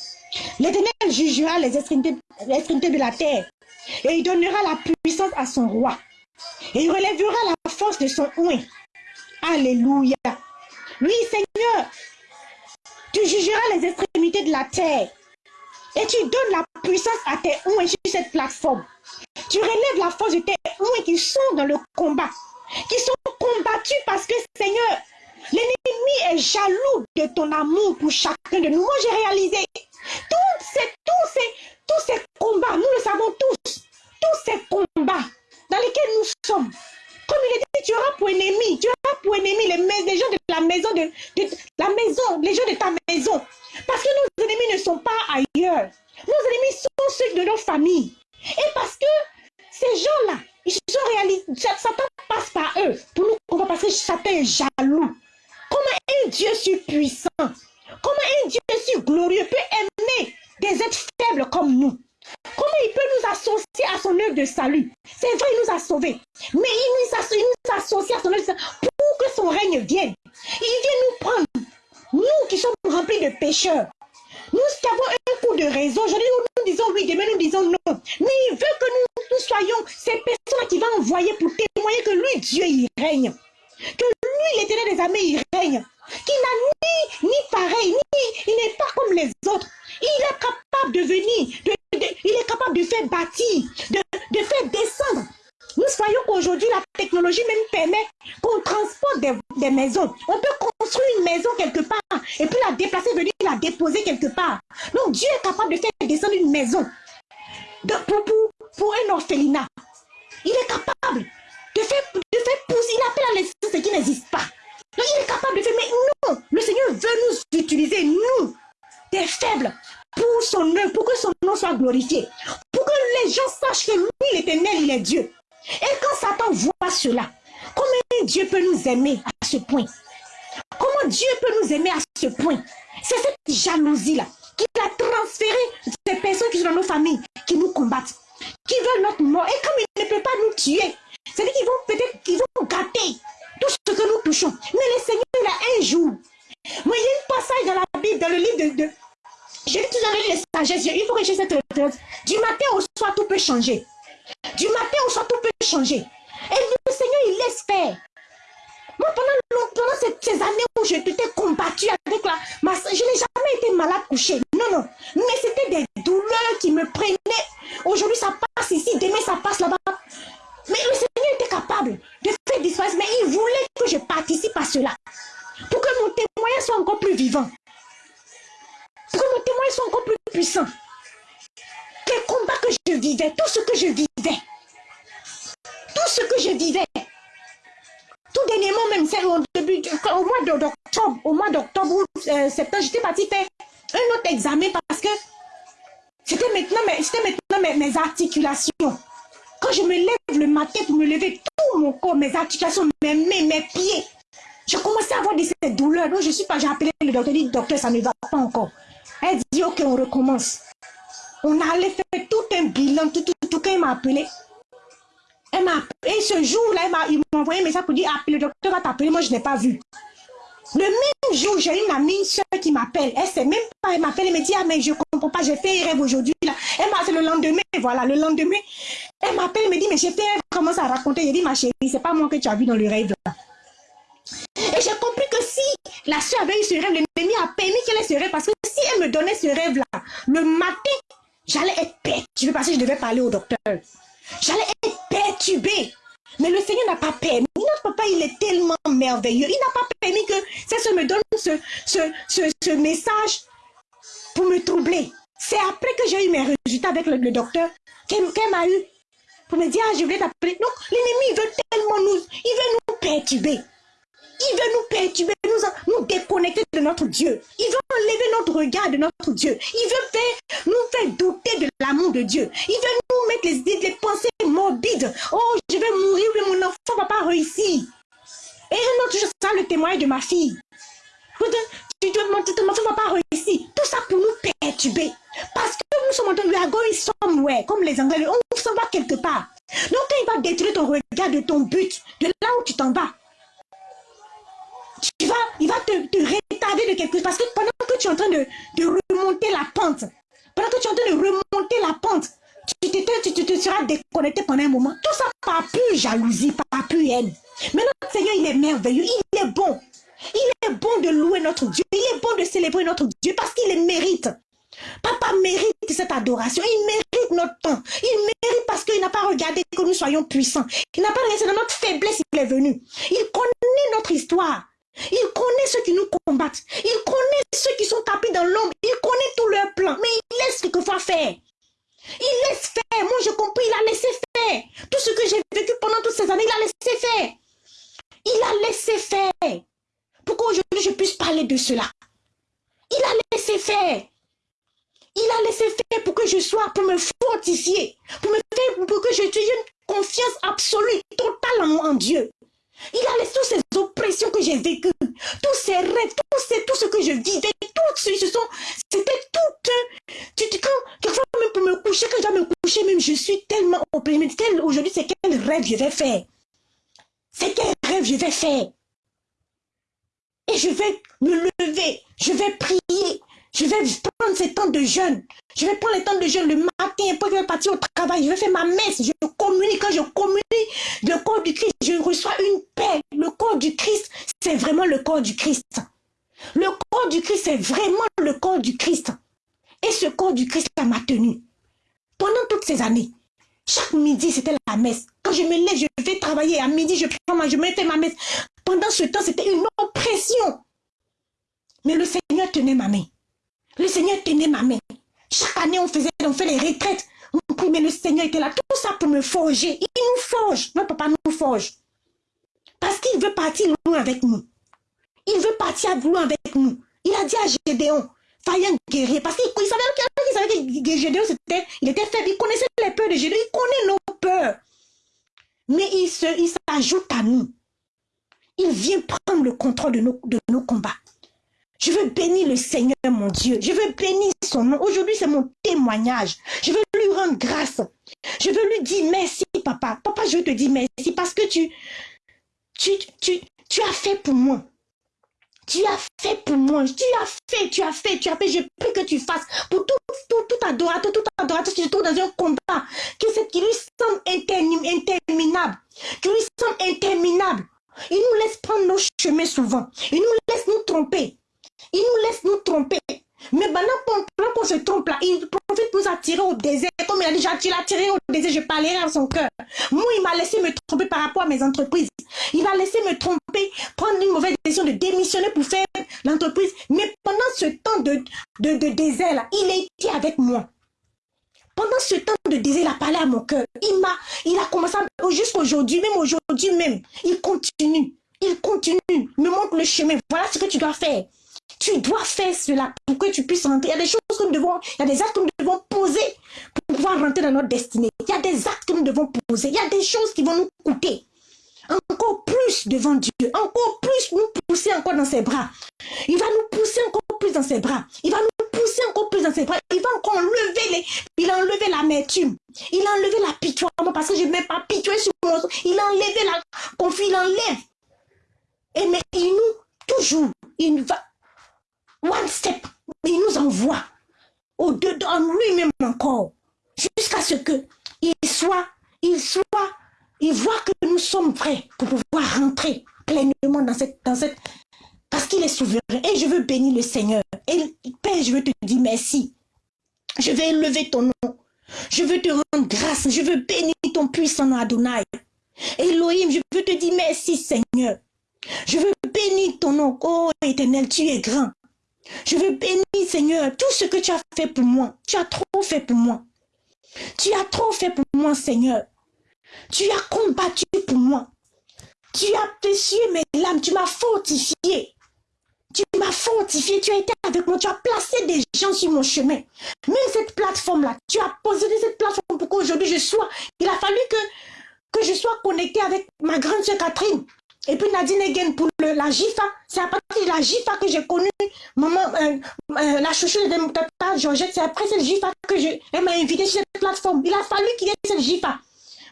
L'Éternel jugera les extrémités, les extrémités de la terre. Et il donnera la puissance à son roi. Et il relèvera la force de son oint. Alléluia. Oui, Seigneur, tu jugeras les extrémités de la terre. Et tu donnes la puissance à tes oints sur cette plateforme. Tu relèves la force de tes oints qui sont dans le combat. Qui sont combattus parce que, Seigneur, l'ennemi est jaloux de ton amour pour chacun de nous. Moi, j'ai réalisé tous ces, tous, ces, tous ces combats, nous le savons tous, tous ces combats dans lesquels nous sommes. Comme il est dit, tu auras pour ennemi, tu auras pour ennemi les, gens de la maison, de, la maison, les gens de ta maison. Parce que nos ennemis ne sont pas ailleurs. Nos ennemis sont ceux de nos familles. Et parce que ces gens-là, ils sont réalisés, Satan passe par eux pour nous combattre parce que Satan est jaloux. Comment un Dieu si puissant, comment un Dieu si glorieux peut aimer des êtres faibles comme nous? Comment il peut nous associer à son œuvre de salut? C'est vrai, il nous a sauvés. Mais il nous, associe, nous à son œuvre de salut pour règne vienne. Il vient nous prendre. Nous qui sommes remplis de pécheurs. Nous qui avons un coup de raison. Aujourd'hui, nous disons oui, demain nous disons non. Mais il veut que nous, nous soyons ces personnes qui va envoyer pour témoigner que lui, Dieu, il règne. Que lui, l'éternel des armées, il règne. Qu'il n'a ni, ni pareil, ni il n'est pas comme les autres. Il est capable de venir, il est capable de faire bâtir, de, faire descendre. Nous voyons qu'aujourd'hui, la technologie même permet qu'on transporte des, maisons. On peut construire une maison quelque part et puis la déplacer, venir la déposer quelque part. Donc Dieu est capable de faire descendre une maison pour, pour, pour un orphelinat. Il est capable de faire, pousser, il appelle à l'existence ce qui n'existe pas. Il est capable de faire, mais non, le Seigneur veut nous utiliser, nous, des faibles, pour son œuvre, pour que son nom soit glorifié, pour que les gens sachent que lui, l'éternel, il est Dieu. Et quand Satan voit cela, comment Dieu peut nous aimer à ce point? Comment Dieu peut nous aimer à ce point? C'est cette jalousie-là qu'il a transféré ces personnes qui sont dans nos familles, qui nous combattent, qui veulent notre mort. Et comme il ne peut pas nous tuer, c'est-à-dire qu'ils vont peut-être qu'ils vont gâter tout ce que nous touchons. Mais le Seigneur, il a un jour. Moi, il y a un passage dans la Bible, dans le livre de... de je dis toujours les sagesses, il faut que cette retraite. Du matin au soir, tout peut changer. Du matin au soir, tout peut changer. Et le Seigneur, il laisse faire. Moi, pendant, pendant ces, années où je t'étais combattu avec la... Je n'ai jamais été malade couché. Non, non. Mais c'était des douleurs qui me prenaient. Aujourd'hui, ça passe ici. Demain, ça passe là-bas. Mais le Seigneur était capable de faire disparaître. Mais il voulait que je participe à cela. Pour que mon témoignage soit encore plus vivant. Pour que mon témoignage soit encore plus puissant les combats que je vivais, tout ce que je vivais, tout ce que je vivais, tout dernièrement même, c'est au début, au mois d'octobre, au mois d'octobre ou euh, septembre, j'étais partie faire un autre examen parce que c'était maintenant, mes, mes, articulations. Quand je me lève le matin pour me lever, tout mon corps, mes articulations, mes mains, mes pieds, je commençais à avoir de ces douleurs. Donc je suis pas, j'ai appelé le docteur, dit docteur, ça ne va pas encore. Elle dit ok, on recommence. On allait faire tout un bilan, tout, tout, tout, quand il m'a appelé. Elle m'a Et ce jour-là, il m'a envoyé un message pour dire, ah, le docteur va t'appeler, moi je n'ai pas vu. Le même jour, j'ai une amie, une soeur qui m'appelle. Elle sait même pas, elle m'appelle, elle me dit, ah, mais je comprends pas, j'ai fait un rêve aujourd'hui. Elle m'a fait le lendemain, voilà, le lendemain. Elle m'appelle, elle me dit, mais j'ai fait un rêve, commence à raconter. J'ai dit, ma chérie, c'est pas moi que tu as vu dans le rêve là. Et j'ai compris que si la soeur avait eu ce rêve, l'ennemi a permis qu'elle ait ce rêve, parce que si elle me donnait ce rêve-là, le matin, J'allais être perturbée parce que je devais parler au docteur. J'allais être perturbée. Mais le Seigneur n'a pas permis. Notre papa, il est tellement merveilleux. Il n'a pas permis que ça me donne ce, ce, ce, message pour me troubler. C'est après que j'ai eu mes résultats avec le, docteur qu'elle m'a eu pour me dire, ah, je voulais t'appeler. Donc, l'ennemi, veut tellement nous, il veut nous perturber. Il veut nous perturber, nous, nous déconnecter de notre Dieu. Il veut enlever notre regard de notre Dieu. Il veut nous faire douter de l'amour de Dieu. Il veut nous mettre les, les pensées morbides. Oh, je vais mourir, mais mon enfant ne va pas réussir. Et un autre ça, le témoignage de ma fille. Tu te mon enfant ne va pas réussir. Tout ça pour nous perturber. Parce que nous sommes en train de going somewhere, comme les Anglais. On s'en va quelque part. Donc, quand il va détruire ton regard de ton but, de là où tu t'en vas, tu vas, il va te, retarder de quelque chose. Parce que pendant que tu es en train de, remonter la pente, pendant que tu es en train de remonter la pente, tu, te seras déconnecté pendant un moment. Tout ça par plus jalousie, par plus haine. Mais notre Seigneur, il est merveilleux, il est bon. Il est bon de louer notre Dieu. Il est bon de célébrer notre Dieu parce qu'il le mérite. Papa mérite cette adoration. Il mérite notre temps. Il mérite parce qu'il n'a pas regardé que nous soyons puissants. Il n'a pas regardé, dans notre faiblesse qu'il est venu. Il connaît notre histoire. Il connaît ceux qui nous combattent. Il connaît ceux qui sont tapés dans l'ombre. Il connaît tous leurs plans. Mais il laisse quelquefois faire. Il laisse faire. Moi, j'ai compris. Il a laissé faire. Tout ce que j'ai vécu pendant toutes ces années, il a laissé faire. Il a laissé faire. Pour qu'aujourd'hui, je puisse parler de cela. Il a laissé faire. Il a laissé faire pour que je sois, pour me fortifier, pour me faire, pour que je une confiance absolue, totale en Dieu. Il a laissé toutes ces oppressions que j'ai vécues, tous ces rêves, tout, ce que je vivais, tout ce sont, c'était tout, tu dis quand, même pour me coucher, quand je dois me coucher, même je suis tellement opprimée, aujourd'hui c'est quel rêve je vais faire, c'est quel rêve je vais faire? Et je vais me lever, je vais prier, je vais prendre ces temps de jeûne. Je vais prendre les temps de jeûne le matin, après je vais partir au travail, je vais faire ma messe, je communique, quand je communique le corps du Christ, je reçois une paix. Le corps du Christ, c'est vraiment le corps du Christ. Le corps du Christ, c'est vraiment le corps du Christ. Et ce corps du Christ, m'a tenu. Pendant toutes ces années, chaque midi, c'était la messe. Quand je me lève, je vais travailler. À midi, je prends ma, je me fais ma messe. Pendant ce temps, c'était une oppression. Mais le Seigneur tenait ma main. Le Seigneur tenait ma main. Chaque année, on faisait, on fait les retraites. mais le Seigneur était là. Tout ça pour me forger. Il nous forge. Notre papa nous forge. Parce qu'il veut partir loin avec nous. Il veut partir loin avec nous. Il a dit à Gédéon, un guerrier. Parce qu'il savait, savait que Gédéon, c'était, il était faible. Il connaissait les peurs de Gédéon. Il connaît nos peurs. Mais il s'ajoute à nous. Il vient prendre le contrôle de nos combats. Je veux bénir le Seigneur, mon Dieu. Je veux bénir son nom. Aujourd'hui, c'est mon témoignage. Je veux lui rendre grâce. Je veux lui dire merci, papa. Papa, je veux te dire merci parce que tu, tu, tu, tu as fait pour moi. Tu as fait pour moi. Tu as fait, tu as fait, tu as fait. Je prie que tu fasses pour tout, tout, tout adorateur, tout adorateur qui se trouve dans un combat, qui, qui lui semble interminable, qui lui semble interminable. Il nous laisse prendre nos chemins souvent. Il nous laisse nous tromper. Il nous laisse nous tromper. Mais maintenant qu'on se trompe là, il profite pour nous attirer au désert. Comme il a dit, tu l'as tiré au désert, je parlerai à son cœur. Moi, il m'a laissé me tromper par rapport à mes entreprises. Il va laisser me tromper, prendre une mauvaise décision de démissionner pour faire l'entreprise. Mais pendant ce temps de, de, désert là, il a été avec moi. Pendant ce temps de désir, il a parlé à mon cœur. Il m'a, il a commencé jusqu'aujourd'hui, même aujourd'hui même. Il continue. Il continue. Me montre le chemin. Voilà ce que tu dois faire. Tu dois faire cela pour que tu puisses rentrer. Il y a des choses que nous devons, il y a des actes que nous devons poser pour pouvoir rentrer dans notre destinée. Il y a des actes que nous devons poser. Il y a des choses qui vont nous coûter. Encore plus devant Dieu. Encore plus nous pousser encore dans ses bras. Il va nous pousser encore plus dans ses bras. Il va nous pousser encore plus dans ses bras. Il va encore enlever les... Il a enlevé l'amertume. Il a enlevé la pitié. Parce que je ne mets pas pitié sur mon... Il a enlevé la confiance. Il enlève. Et mais il nous, toujours, il va one step, il nous envoie au-dedans lui-même encore, jusqu'à ce que il soit, il soit, il voit que nous sommes prêts pour pouvoir rentrer pleinement dans cette, dans cette, parce qu'il est souverain. Et je veux bénir le Seigneur. Et Père, je veux te dire merci. Je vais élever ton nom. Je veux te rendre grâce. Je veux bénir ton puissant Adonai. Elohim, je veux te dire merci Seigneur. Je veux bénir ton nom. Oh éternel, tu es grand. Je veux bénir, Seigneur, tout ce que tu as fait pour moi. Tu as trop fait pour moi. Tu as trop fait pour moi, Seigneur. Tu as combattu pour moi. Tu as péché mes larmes. Tu m'as fortifié. Tu m'as fortifié. Tu as été avec moi. Tu as placé des gens sur mon chemin. Même cette plateforme-là, tu as posé cette plateforme pour qu'aujourd'hui je sois. Il a fallu que, que je sois connecté avec ma grande soeur Catherine. Et puis Nadine Egen pour le, la GIFA, c'est à partir de la GIFA que j'ai connu maman, euh, euh, la chouchou de tata Georgette. C'est après cette GIFA que je, elle m'a invité sur cette plateforme. Il a fallu qu'il y ait cette GIFA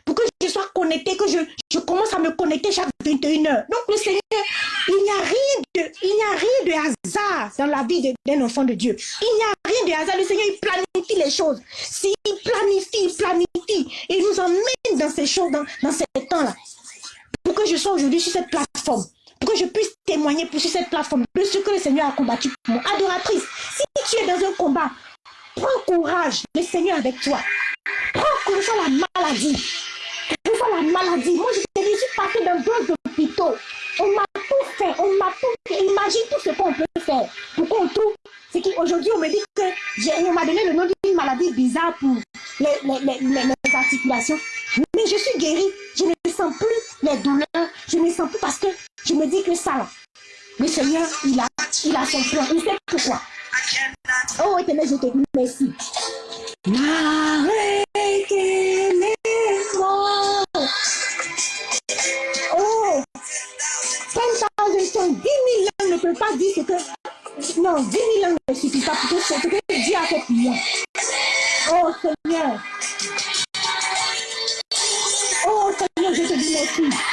pour que je sois connecté, que je, je commence à me connecter chaque 21 heures. Donc le Seigneur, il n'y a rien de, il n'y a rien de hasard dans la vie d'un enfant de Dieu. Il n'y a rien de hasard. Le Seigneur, il planifie les choses. S'il planifie, il planifie. Il nous emmène dans ces choses, dans, dans ces temps-là pour que je sois aujourd'hui sur cette plateforme, pour que je puisse témoigner sur cette plateforme de ce que le Seigneur a combattu pour moi. Adoratrice, si tu es dans un combat, prends courage, le Seigneur avec toi. Prends courage sur la maladie. Sur la maladie. Moi, je suis passée dans deux hôpitaux. On m'a tout fait, on m'a tout fait. Imagine tout ce qu'on peut faire pour qu'on trouve. C'est qu'aujourd'hui, on me dit que on m'a donné le nom d'une maladie bizarre pour les, les, les articulations. Mais je suis guérie. Je ne plus les douleurs. Je ne sens plus parce que je me dis que ça, le Seigneur, il a, il a son plan. Il sait pourquoi. Oh, éternel, je te dis merci. Oh, 10 000 langues ne peut pas dire que... Non, 10 000 langues ne suffit pas pour que ce que Dieu a fait pour moi. Oh Seigneur, Seigneur,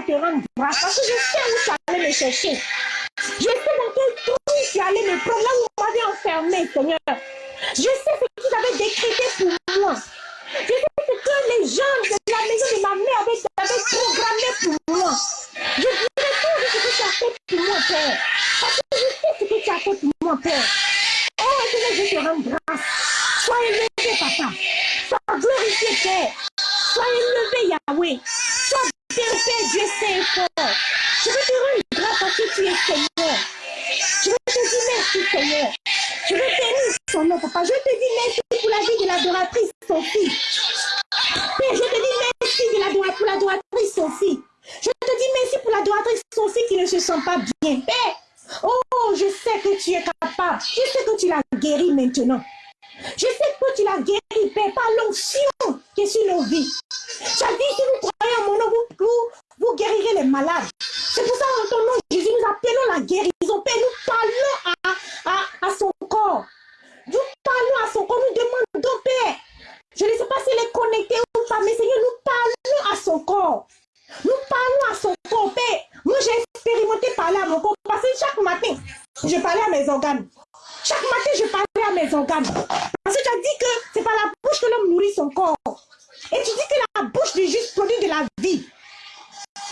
te rendre grâce parce que je sais où tu allais me chercher. Je sais dans quel trou tu allais me prendre, là où vous m'avez enfermé, Seigneur. Je sais ce que tu avais décrété pour moi. Je sais ce que les gens de la maison de ma mère avaient, avaient programmé pour moi. Je dirai tout ce que tu as fait pour moi, Père. Parce que je sais ce que tu as fait pour moi, Père. Oh, je te rends grâce. Sois élevé, Papa. Sois glorifié, Père. Sois élevé, Yahweh. Sois bien fait, Dieu saint et fort. Je veux te rendre grâce parce que tu es Seigneur. Je veux te dire merci, Seigneur. Je veux bénir ton nom, Papa. Je te dis merci pour la vie de l'adoratrice Sophie. Père, je te dis merci de l'adora- pour l'adoratrice Sophie. Je te dis merci pour l'adoratrice Sophie qui ne se sent pas bien. Père, oh, je sais que tu es capable. Je sais que tu l'as guéri maintenant. Je sais que tu l'as guéri, Père, par l'onction qui est sur nos vies. Tu as dit, si vous croyez en mon nom, vous, vous, guérirez les malades. C'est pour ça, en ton nom, Jésus, nous appelons la guérison. Père, nous parlons à, à, à son corps. Nous parlons à son corps, nous demandons, Père. Je ne sais pas s'il est connecté ou pas, mais Seigneur, nous parlons à son corps. Nous parlons à son corps, Père. Moi, j'ai expérimenté parler à mon corps parce que chaque matin, je parlais à mes organes. Chaque matin, je parlais mes organes. Parce que tu as dit que c'est par la bouche que l'homme nourrit son corps. Et tu dis que la bouche du juste produit de la vie.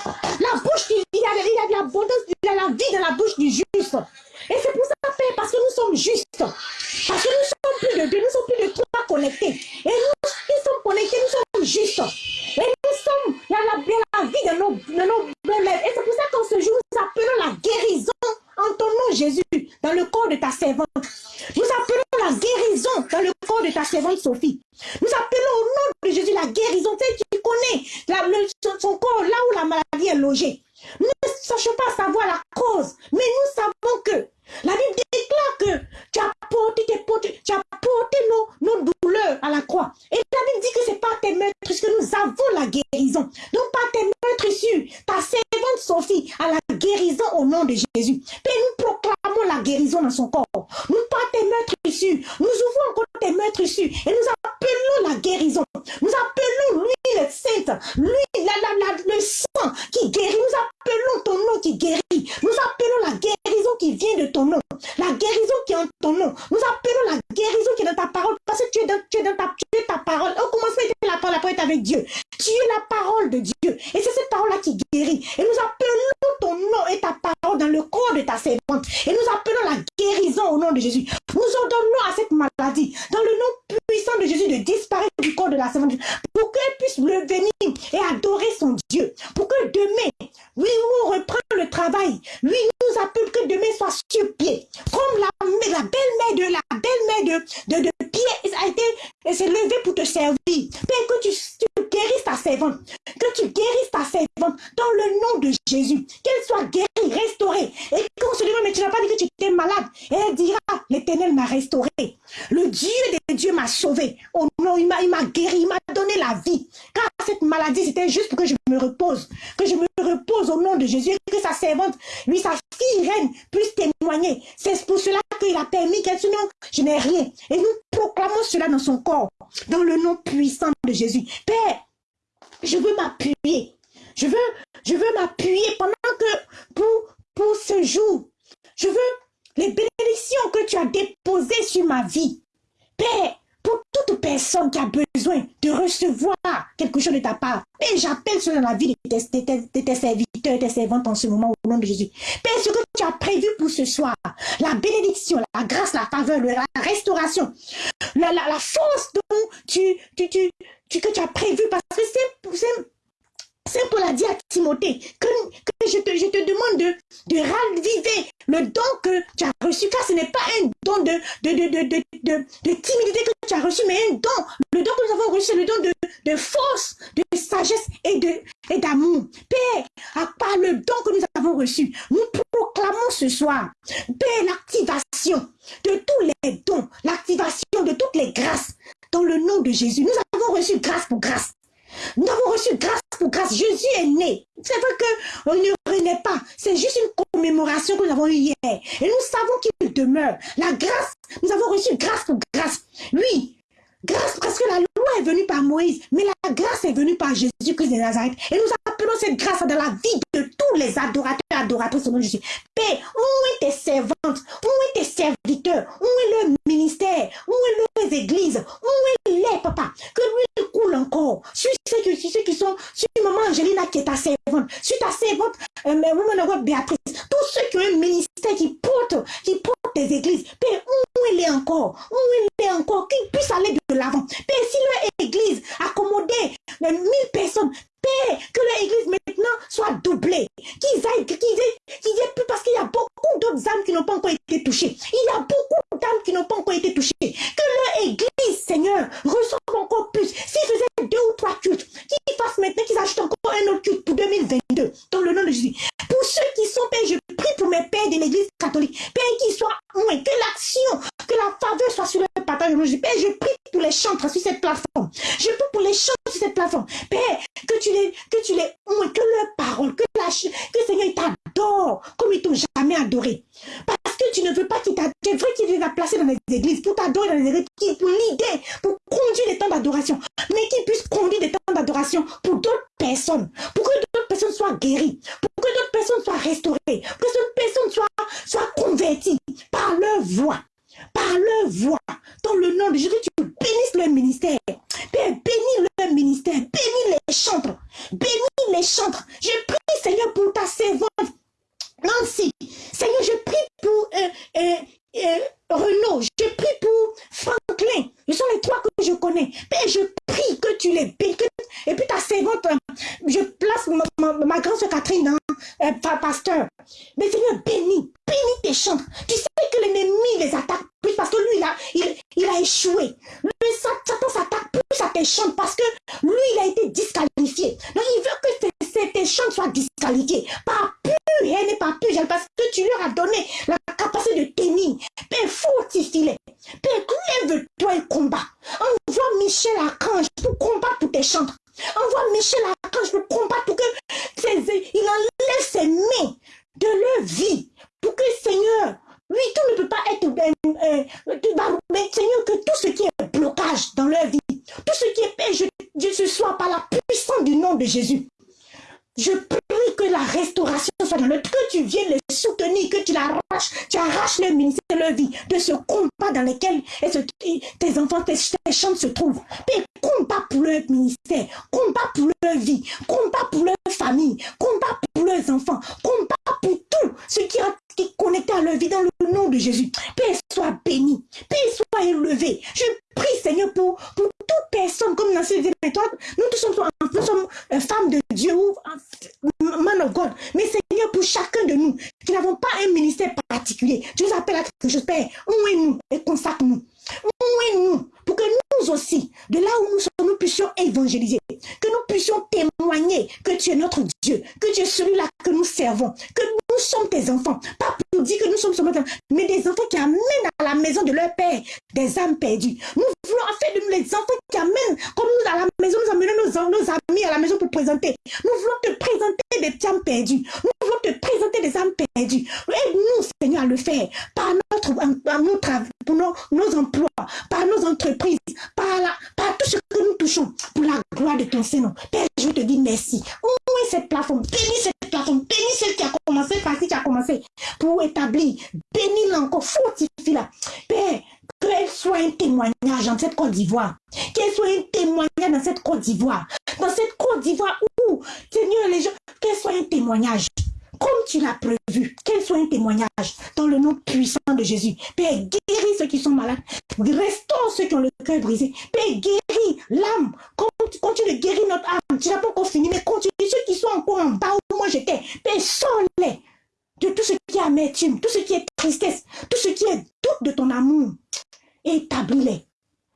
La bouche, il y a, il y a de l'abondance, il y a la vie dans la bouche du juste. Et c'est pour ça, Père, parce que nous sommes justes. Parce que nous sommes plus de deux, nous sommes plus de trois connectés. Et nous qui sommes connectés, nous sommes justes. Et nous sommes, a la, la vie dans nos, dans nos, dans les- Et c'est pour ça qu'en ce jour, nous appelons la guérison en ton nom, Jésus, dans le corps de ta servante. Nous appelons la guérison dans le corps de ta servante Sophie. Nous appelons au nom de Jésus la guérison. Tu, tu connais son, corps, là où la maladie est logée. Nous ne cherchons pas savoir la cause, mais nous en ce moment au nom de Jésus. Père, ce que tu as prévu pour ce soir, la bénédiction, la grâce, la faveur, la restauration, la, la, force dont tu, tu, tu, que tu as prévu, parce que c'est c'est pour la dire à Timothée que, je, te, je, te, demande de, de raviver le don que tu as reçu, car ce n'est pas un don de, de, de, timidité que tu as reçu, mais un don. Le don que nous avons reçu, le don de, force, de sagesse et d'amour. Père, à part le don que nous avons reçu, nous proclamons ce soir, Père, l'activation de tous les dons, l'activation de toutes les grâces dans le nom de Jésus. Nous avons reçu grâce pour grâce. Nous avons reçu grâce pour grâce. Jésus est né. C'est vrai qu'on ne renaît pas. C'est juste une commémoration que nous avons eue hier. Et nous savons qu'il demeure. La grâce, nous avons reçu grâce pour grâce. Oui, grâce parce que la loi est venue par Moïse, mais la grâce est venue par Jésus-Christ de Nazareth. Et nous appelons cette grâce dans la vie tous les adorateurs et adoratrices de Jésus. Père, où est tes servantes? Où est tes serviteurs? Où est le ministère? Où est les églises? Où est les papas? Que lui coule encore. Sur ceux qui, ceux qui sont, sur maman Angelina qui est ta servante, sur ta servante, euh, Woman Béatrice, tous ceux qui ont un ministère qui porte, qui porte des églises. Père, où il est encore? Où il est encore? Qu'il puisse aller de l'avant. Père, si leur église accommodait mille personnes, Père, que l'église maintenant soit doublée. Qu'ils aillent, qu'ils aient, qu'ils aient plus, parce qu'il y a beaucoup d'autres âmes qui n'ont pas encore été touchées. Il y a beaucoup d'âmes qui n'ont pas encore été touchées. Que leur église, Seigneur, reçoive encore plus. S'ils faisaient deux ou trois cultes, qu'ils fassent maintenant, qu'ils achètent encore un autre culte pour 2022, dans le nom de Jésus. Pour ceux qui sont, Père, je prie pour mes pères de l'église catholique. Père, qu'ils soient moins, que l'action, que la faveur soit sur le partage. Père, je prie pour les chantres sur cette plateforme. Je prie pour les chantres sur cette plateforme. Père, que tu les, que tu les, que leur parole, que la, que Seigneur t'adore comme ils t'ont jamais adoré. Parce que tu ne veux pas qu'il t'adore. Vrai qu'il les a placés dans les églises pour t'adorer dans les églises, pour l'idée, pour conduire les temps d'adoration. Mais qu'ils puissent conduire des temps d'adoration pour d'autres personnes. Pour que d'autres personnes soient guéries. Pour que d'autres personnes soient restaurées. Pour que d'autres personnes soient, soient converties par leur voix par leur voix, dans le nom de Jésus, de leur Père des âmes perdues. Nous voulons faire de nous les enfants qui amènent, comme nous à la maison, nous amenons nos, amis à la maison pour présenter. Nous voulons te présenter des âmes perdues. Nous voulons te présenter des âmes perdues. Aide-nous, Seigneur, à le faire par notre, notre pour nos, nos, emplois, par nos entreprises, par, la, par tout ce que nous touchons, pour la gloire de ton Seigneur. Père, je te dis merci. Où cette plateforme? Bénis cette plateforme. Bénis celle qui a commencé, par qui a commencé, pour établir. Bénis-la encore, fortifie-la. Père, qu'elle soit un témoignage dans cette Côte d'Ivoire. Qu'elle soit un témoignage dans cette Côte d'Ivoire. Dans cette Côte d'Ivoire où, Seigneur, les gens, qu'elle soit un témoignage. Comme tu l'as prévu, qu'elle soit un témoignage dans le nom puissant de Jésus. Père, guéris ceux qui sont malades. Restaure ceux qui ont le cœur brisé. Père, guéris l'âme. Continue de guérir notre âme. Tu n'as pas encore fini, mais continue. Ceux qui sont encore en bas où moi j'étais. Père, sors-les de tout ce qui est amertume, tout ce qui est tristesse, tout ce qui est doute de ton amour établis-les.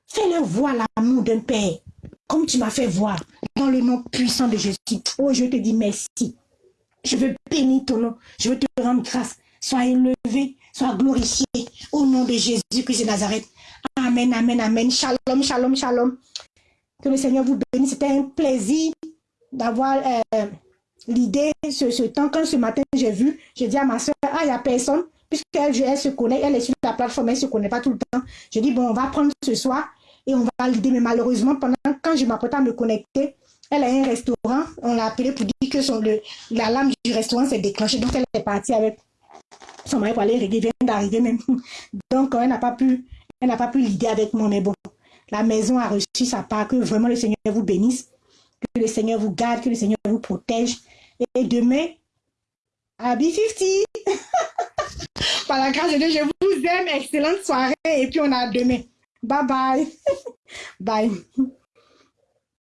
Fais-leur voir l'amour d'un Père, comme tu m'as fait voir, dans le nom puissant de Jésus. Oh, je te dis merci. Je veux bénir ton nom. Je veux te rendre grâce. Sois élevé, sois glorifié au nom de Jésus-Christ de Nazareth. Amen, amen, amen. Shalom, shalom, shalom. Que le Seigneur vous bénisse. C'était un plaisir d'avoir euh, l'idée, ce, temps. Quand ce matin, j'ai vu, j'ai dit à ma soeur, ah, il n'y a personne puisqu'elle elle se connaît, elle est sur la plateforme, elle ne se connaît pas tout le temps. Je dis, bon, on va prendre ce soir et on va l'aider. Mais malheureusement, pendant quand je m'apprête à me connecter, elle a un restaurant. On l'a appelé pour dire que la lame du restaurant s'est déclenchée. Donc, elle est partie avec son mari pour aller régler. vient d'arriver même. Donc, elle n'a pas pu, elle n'a pas pu l'aider avec moi. Mais bon, la maison a reçu sa part. Que vraiment le Seigneur vous bénisse. Que le Seigneur vous garde. Que le Seigneur vous protège. Et demain, à B50. Par la grâce de Dieu, je vous aime. Excellente soirée. Et puis, on a demain. Bye bye. bye.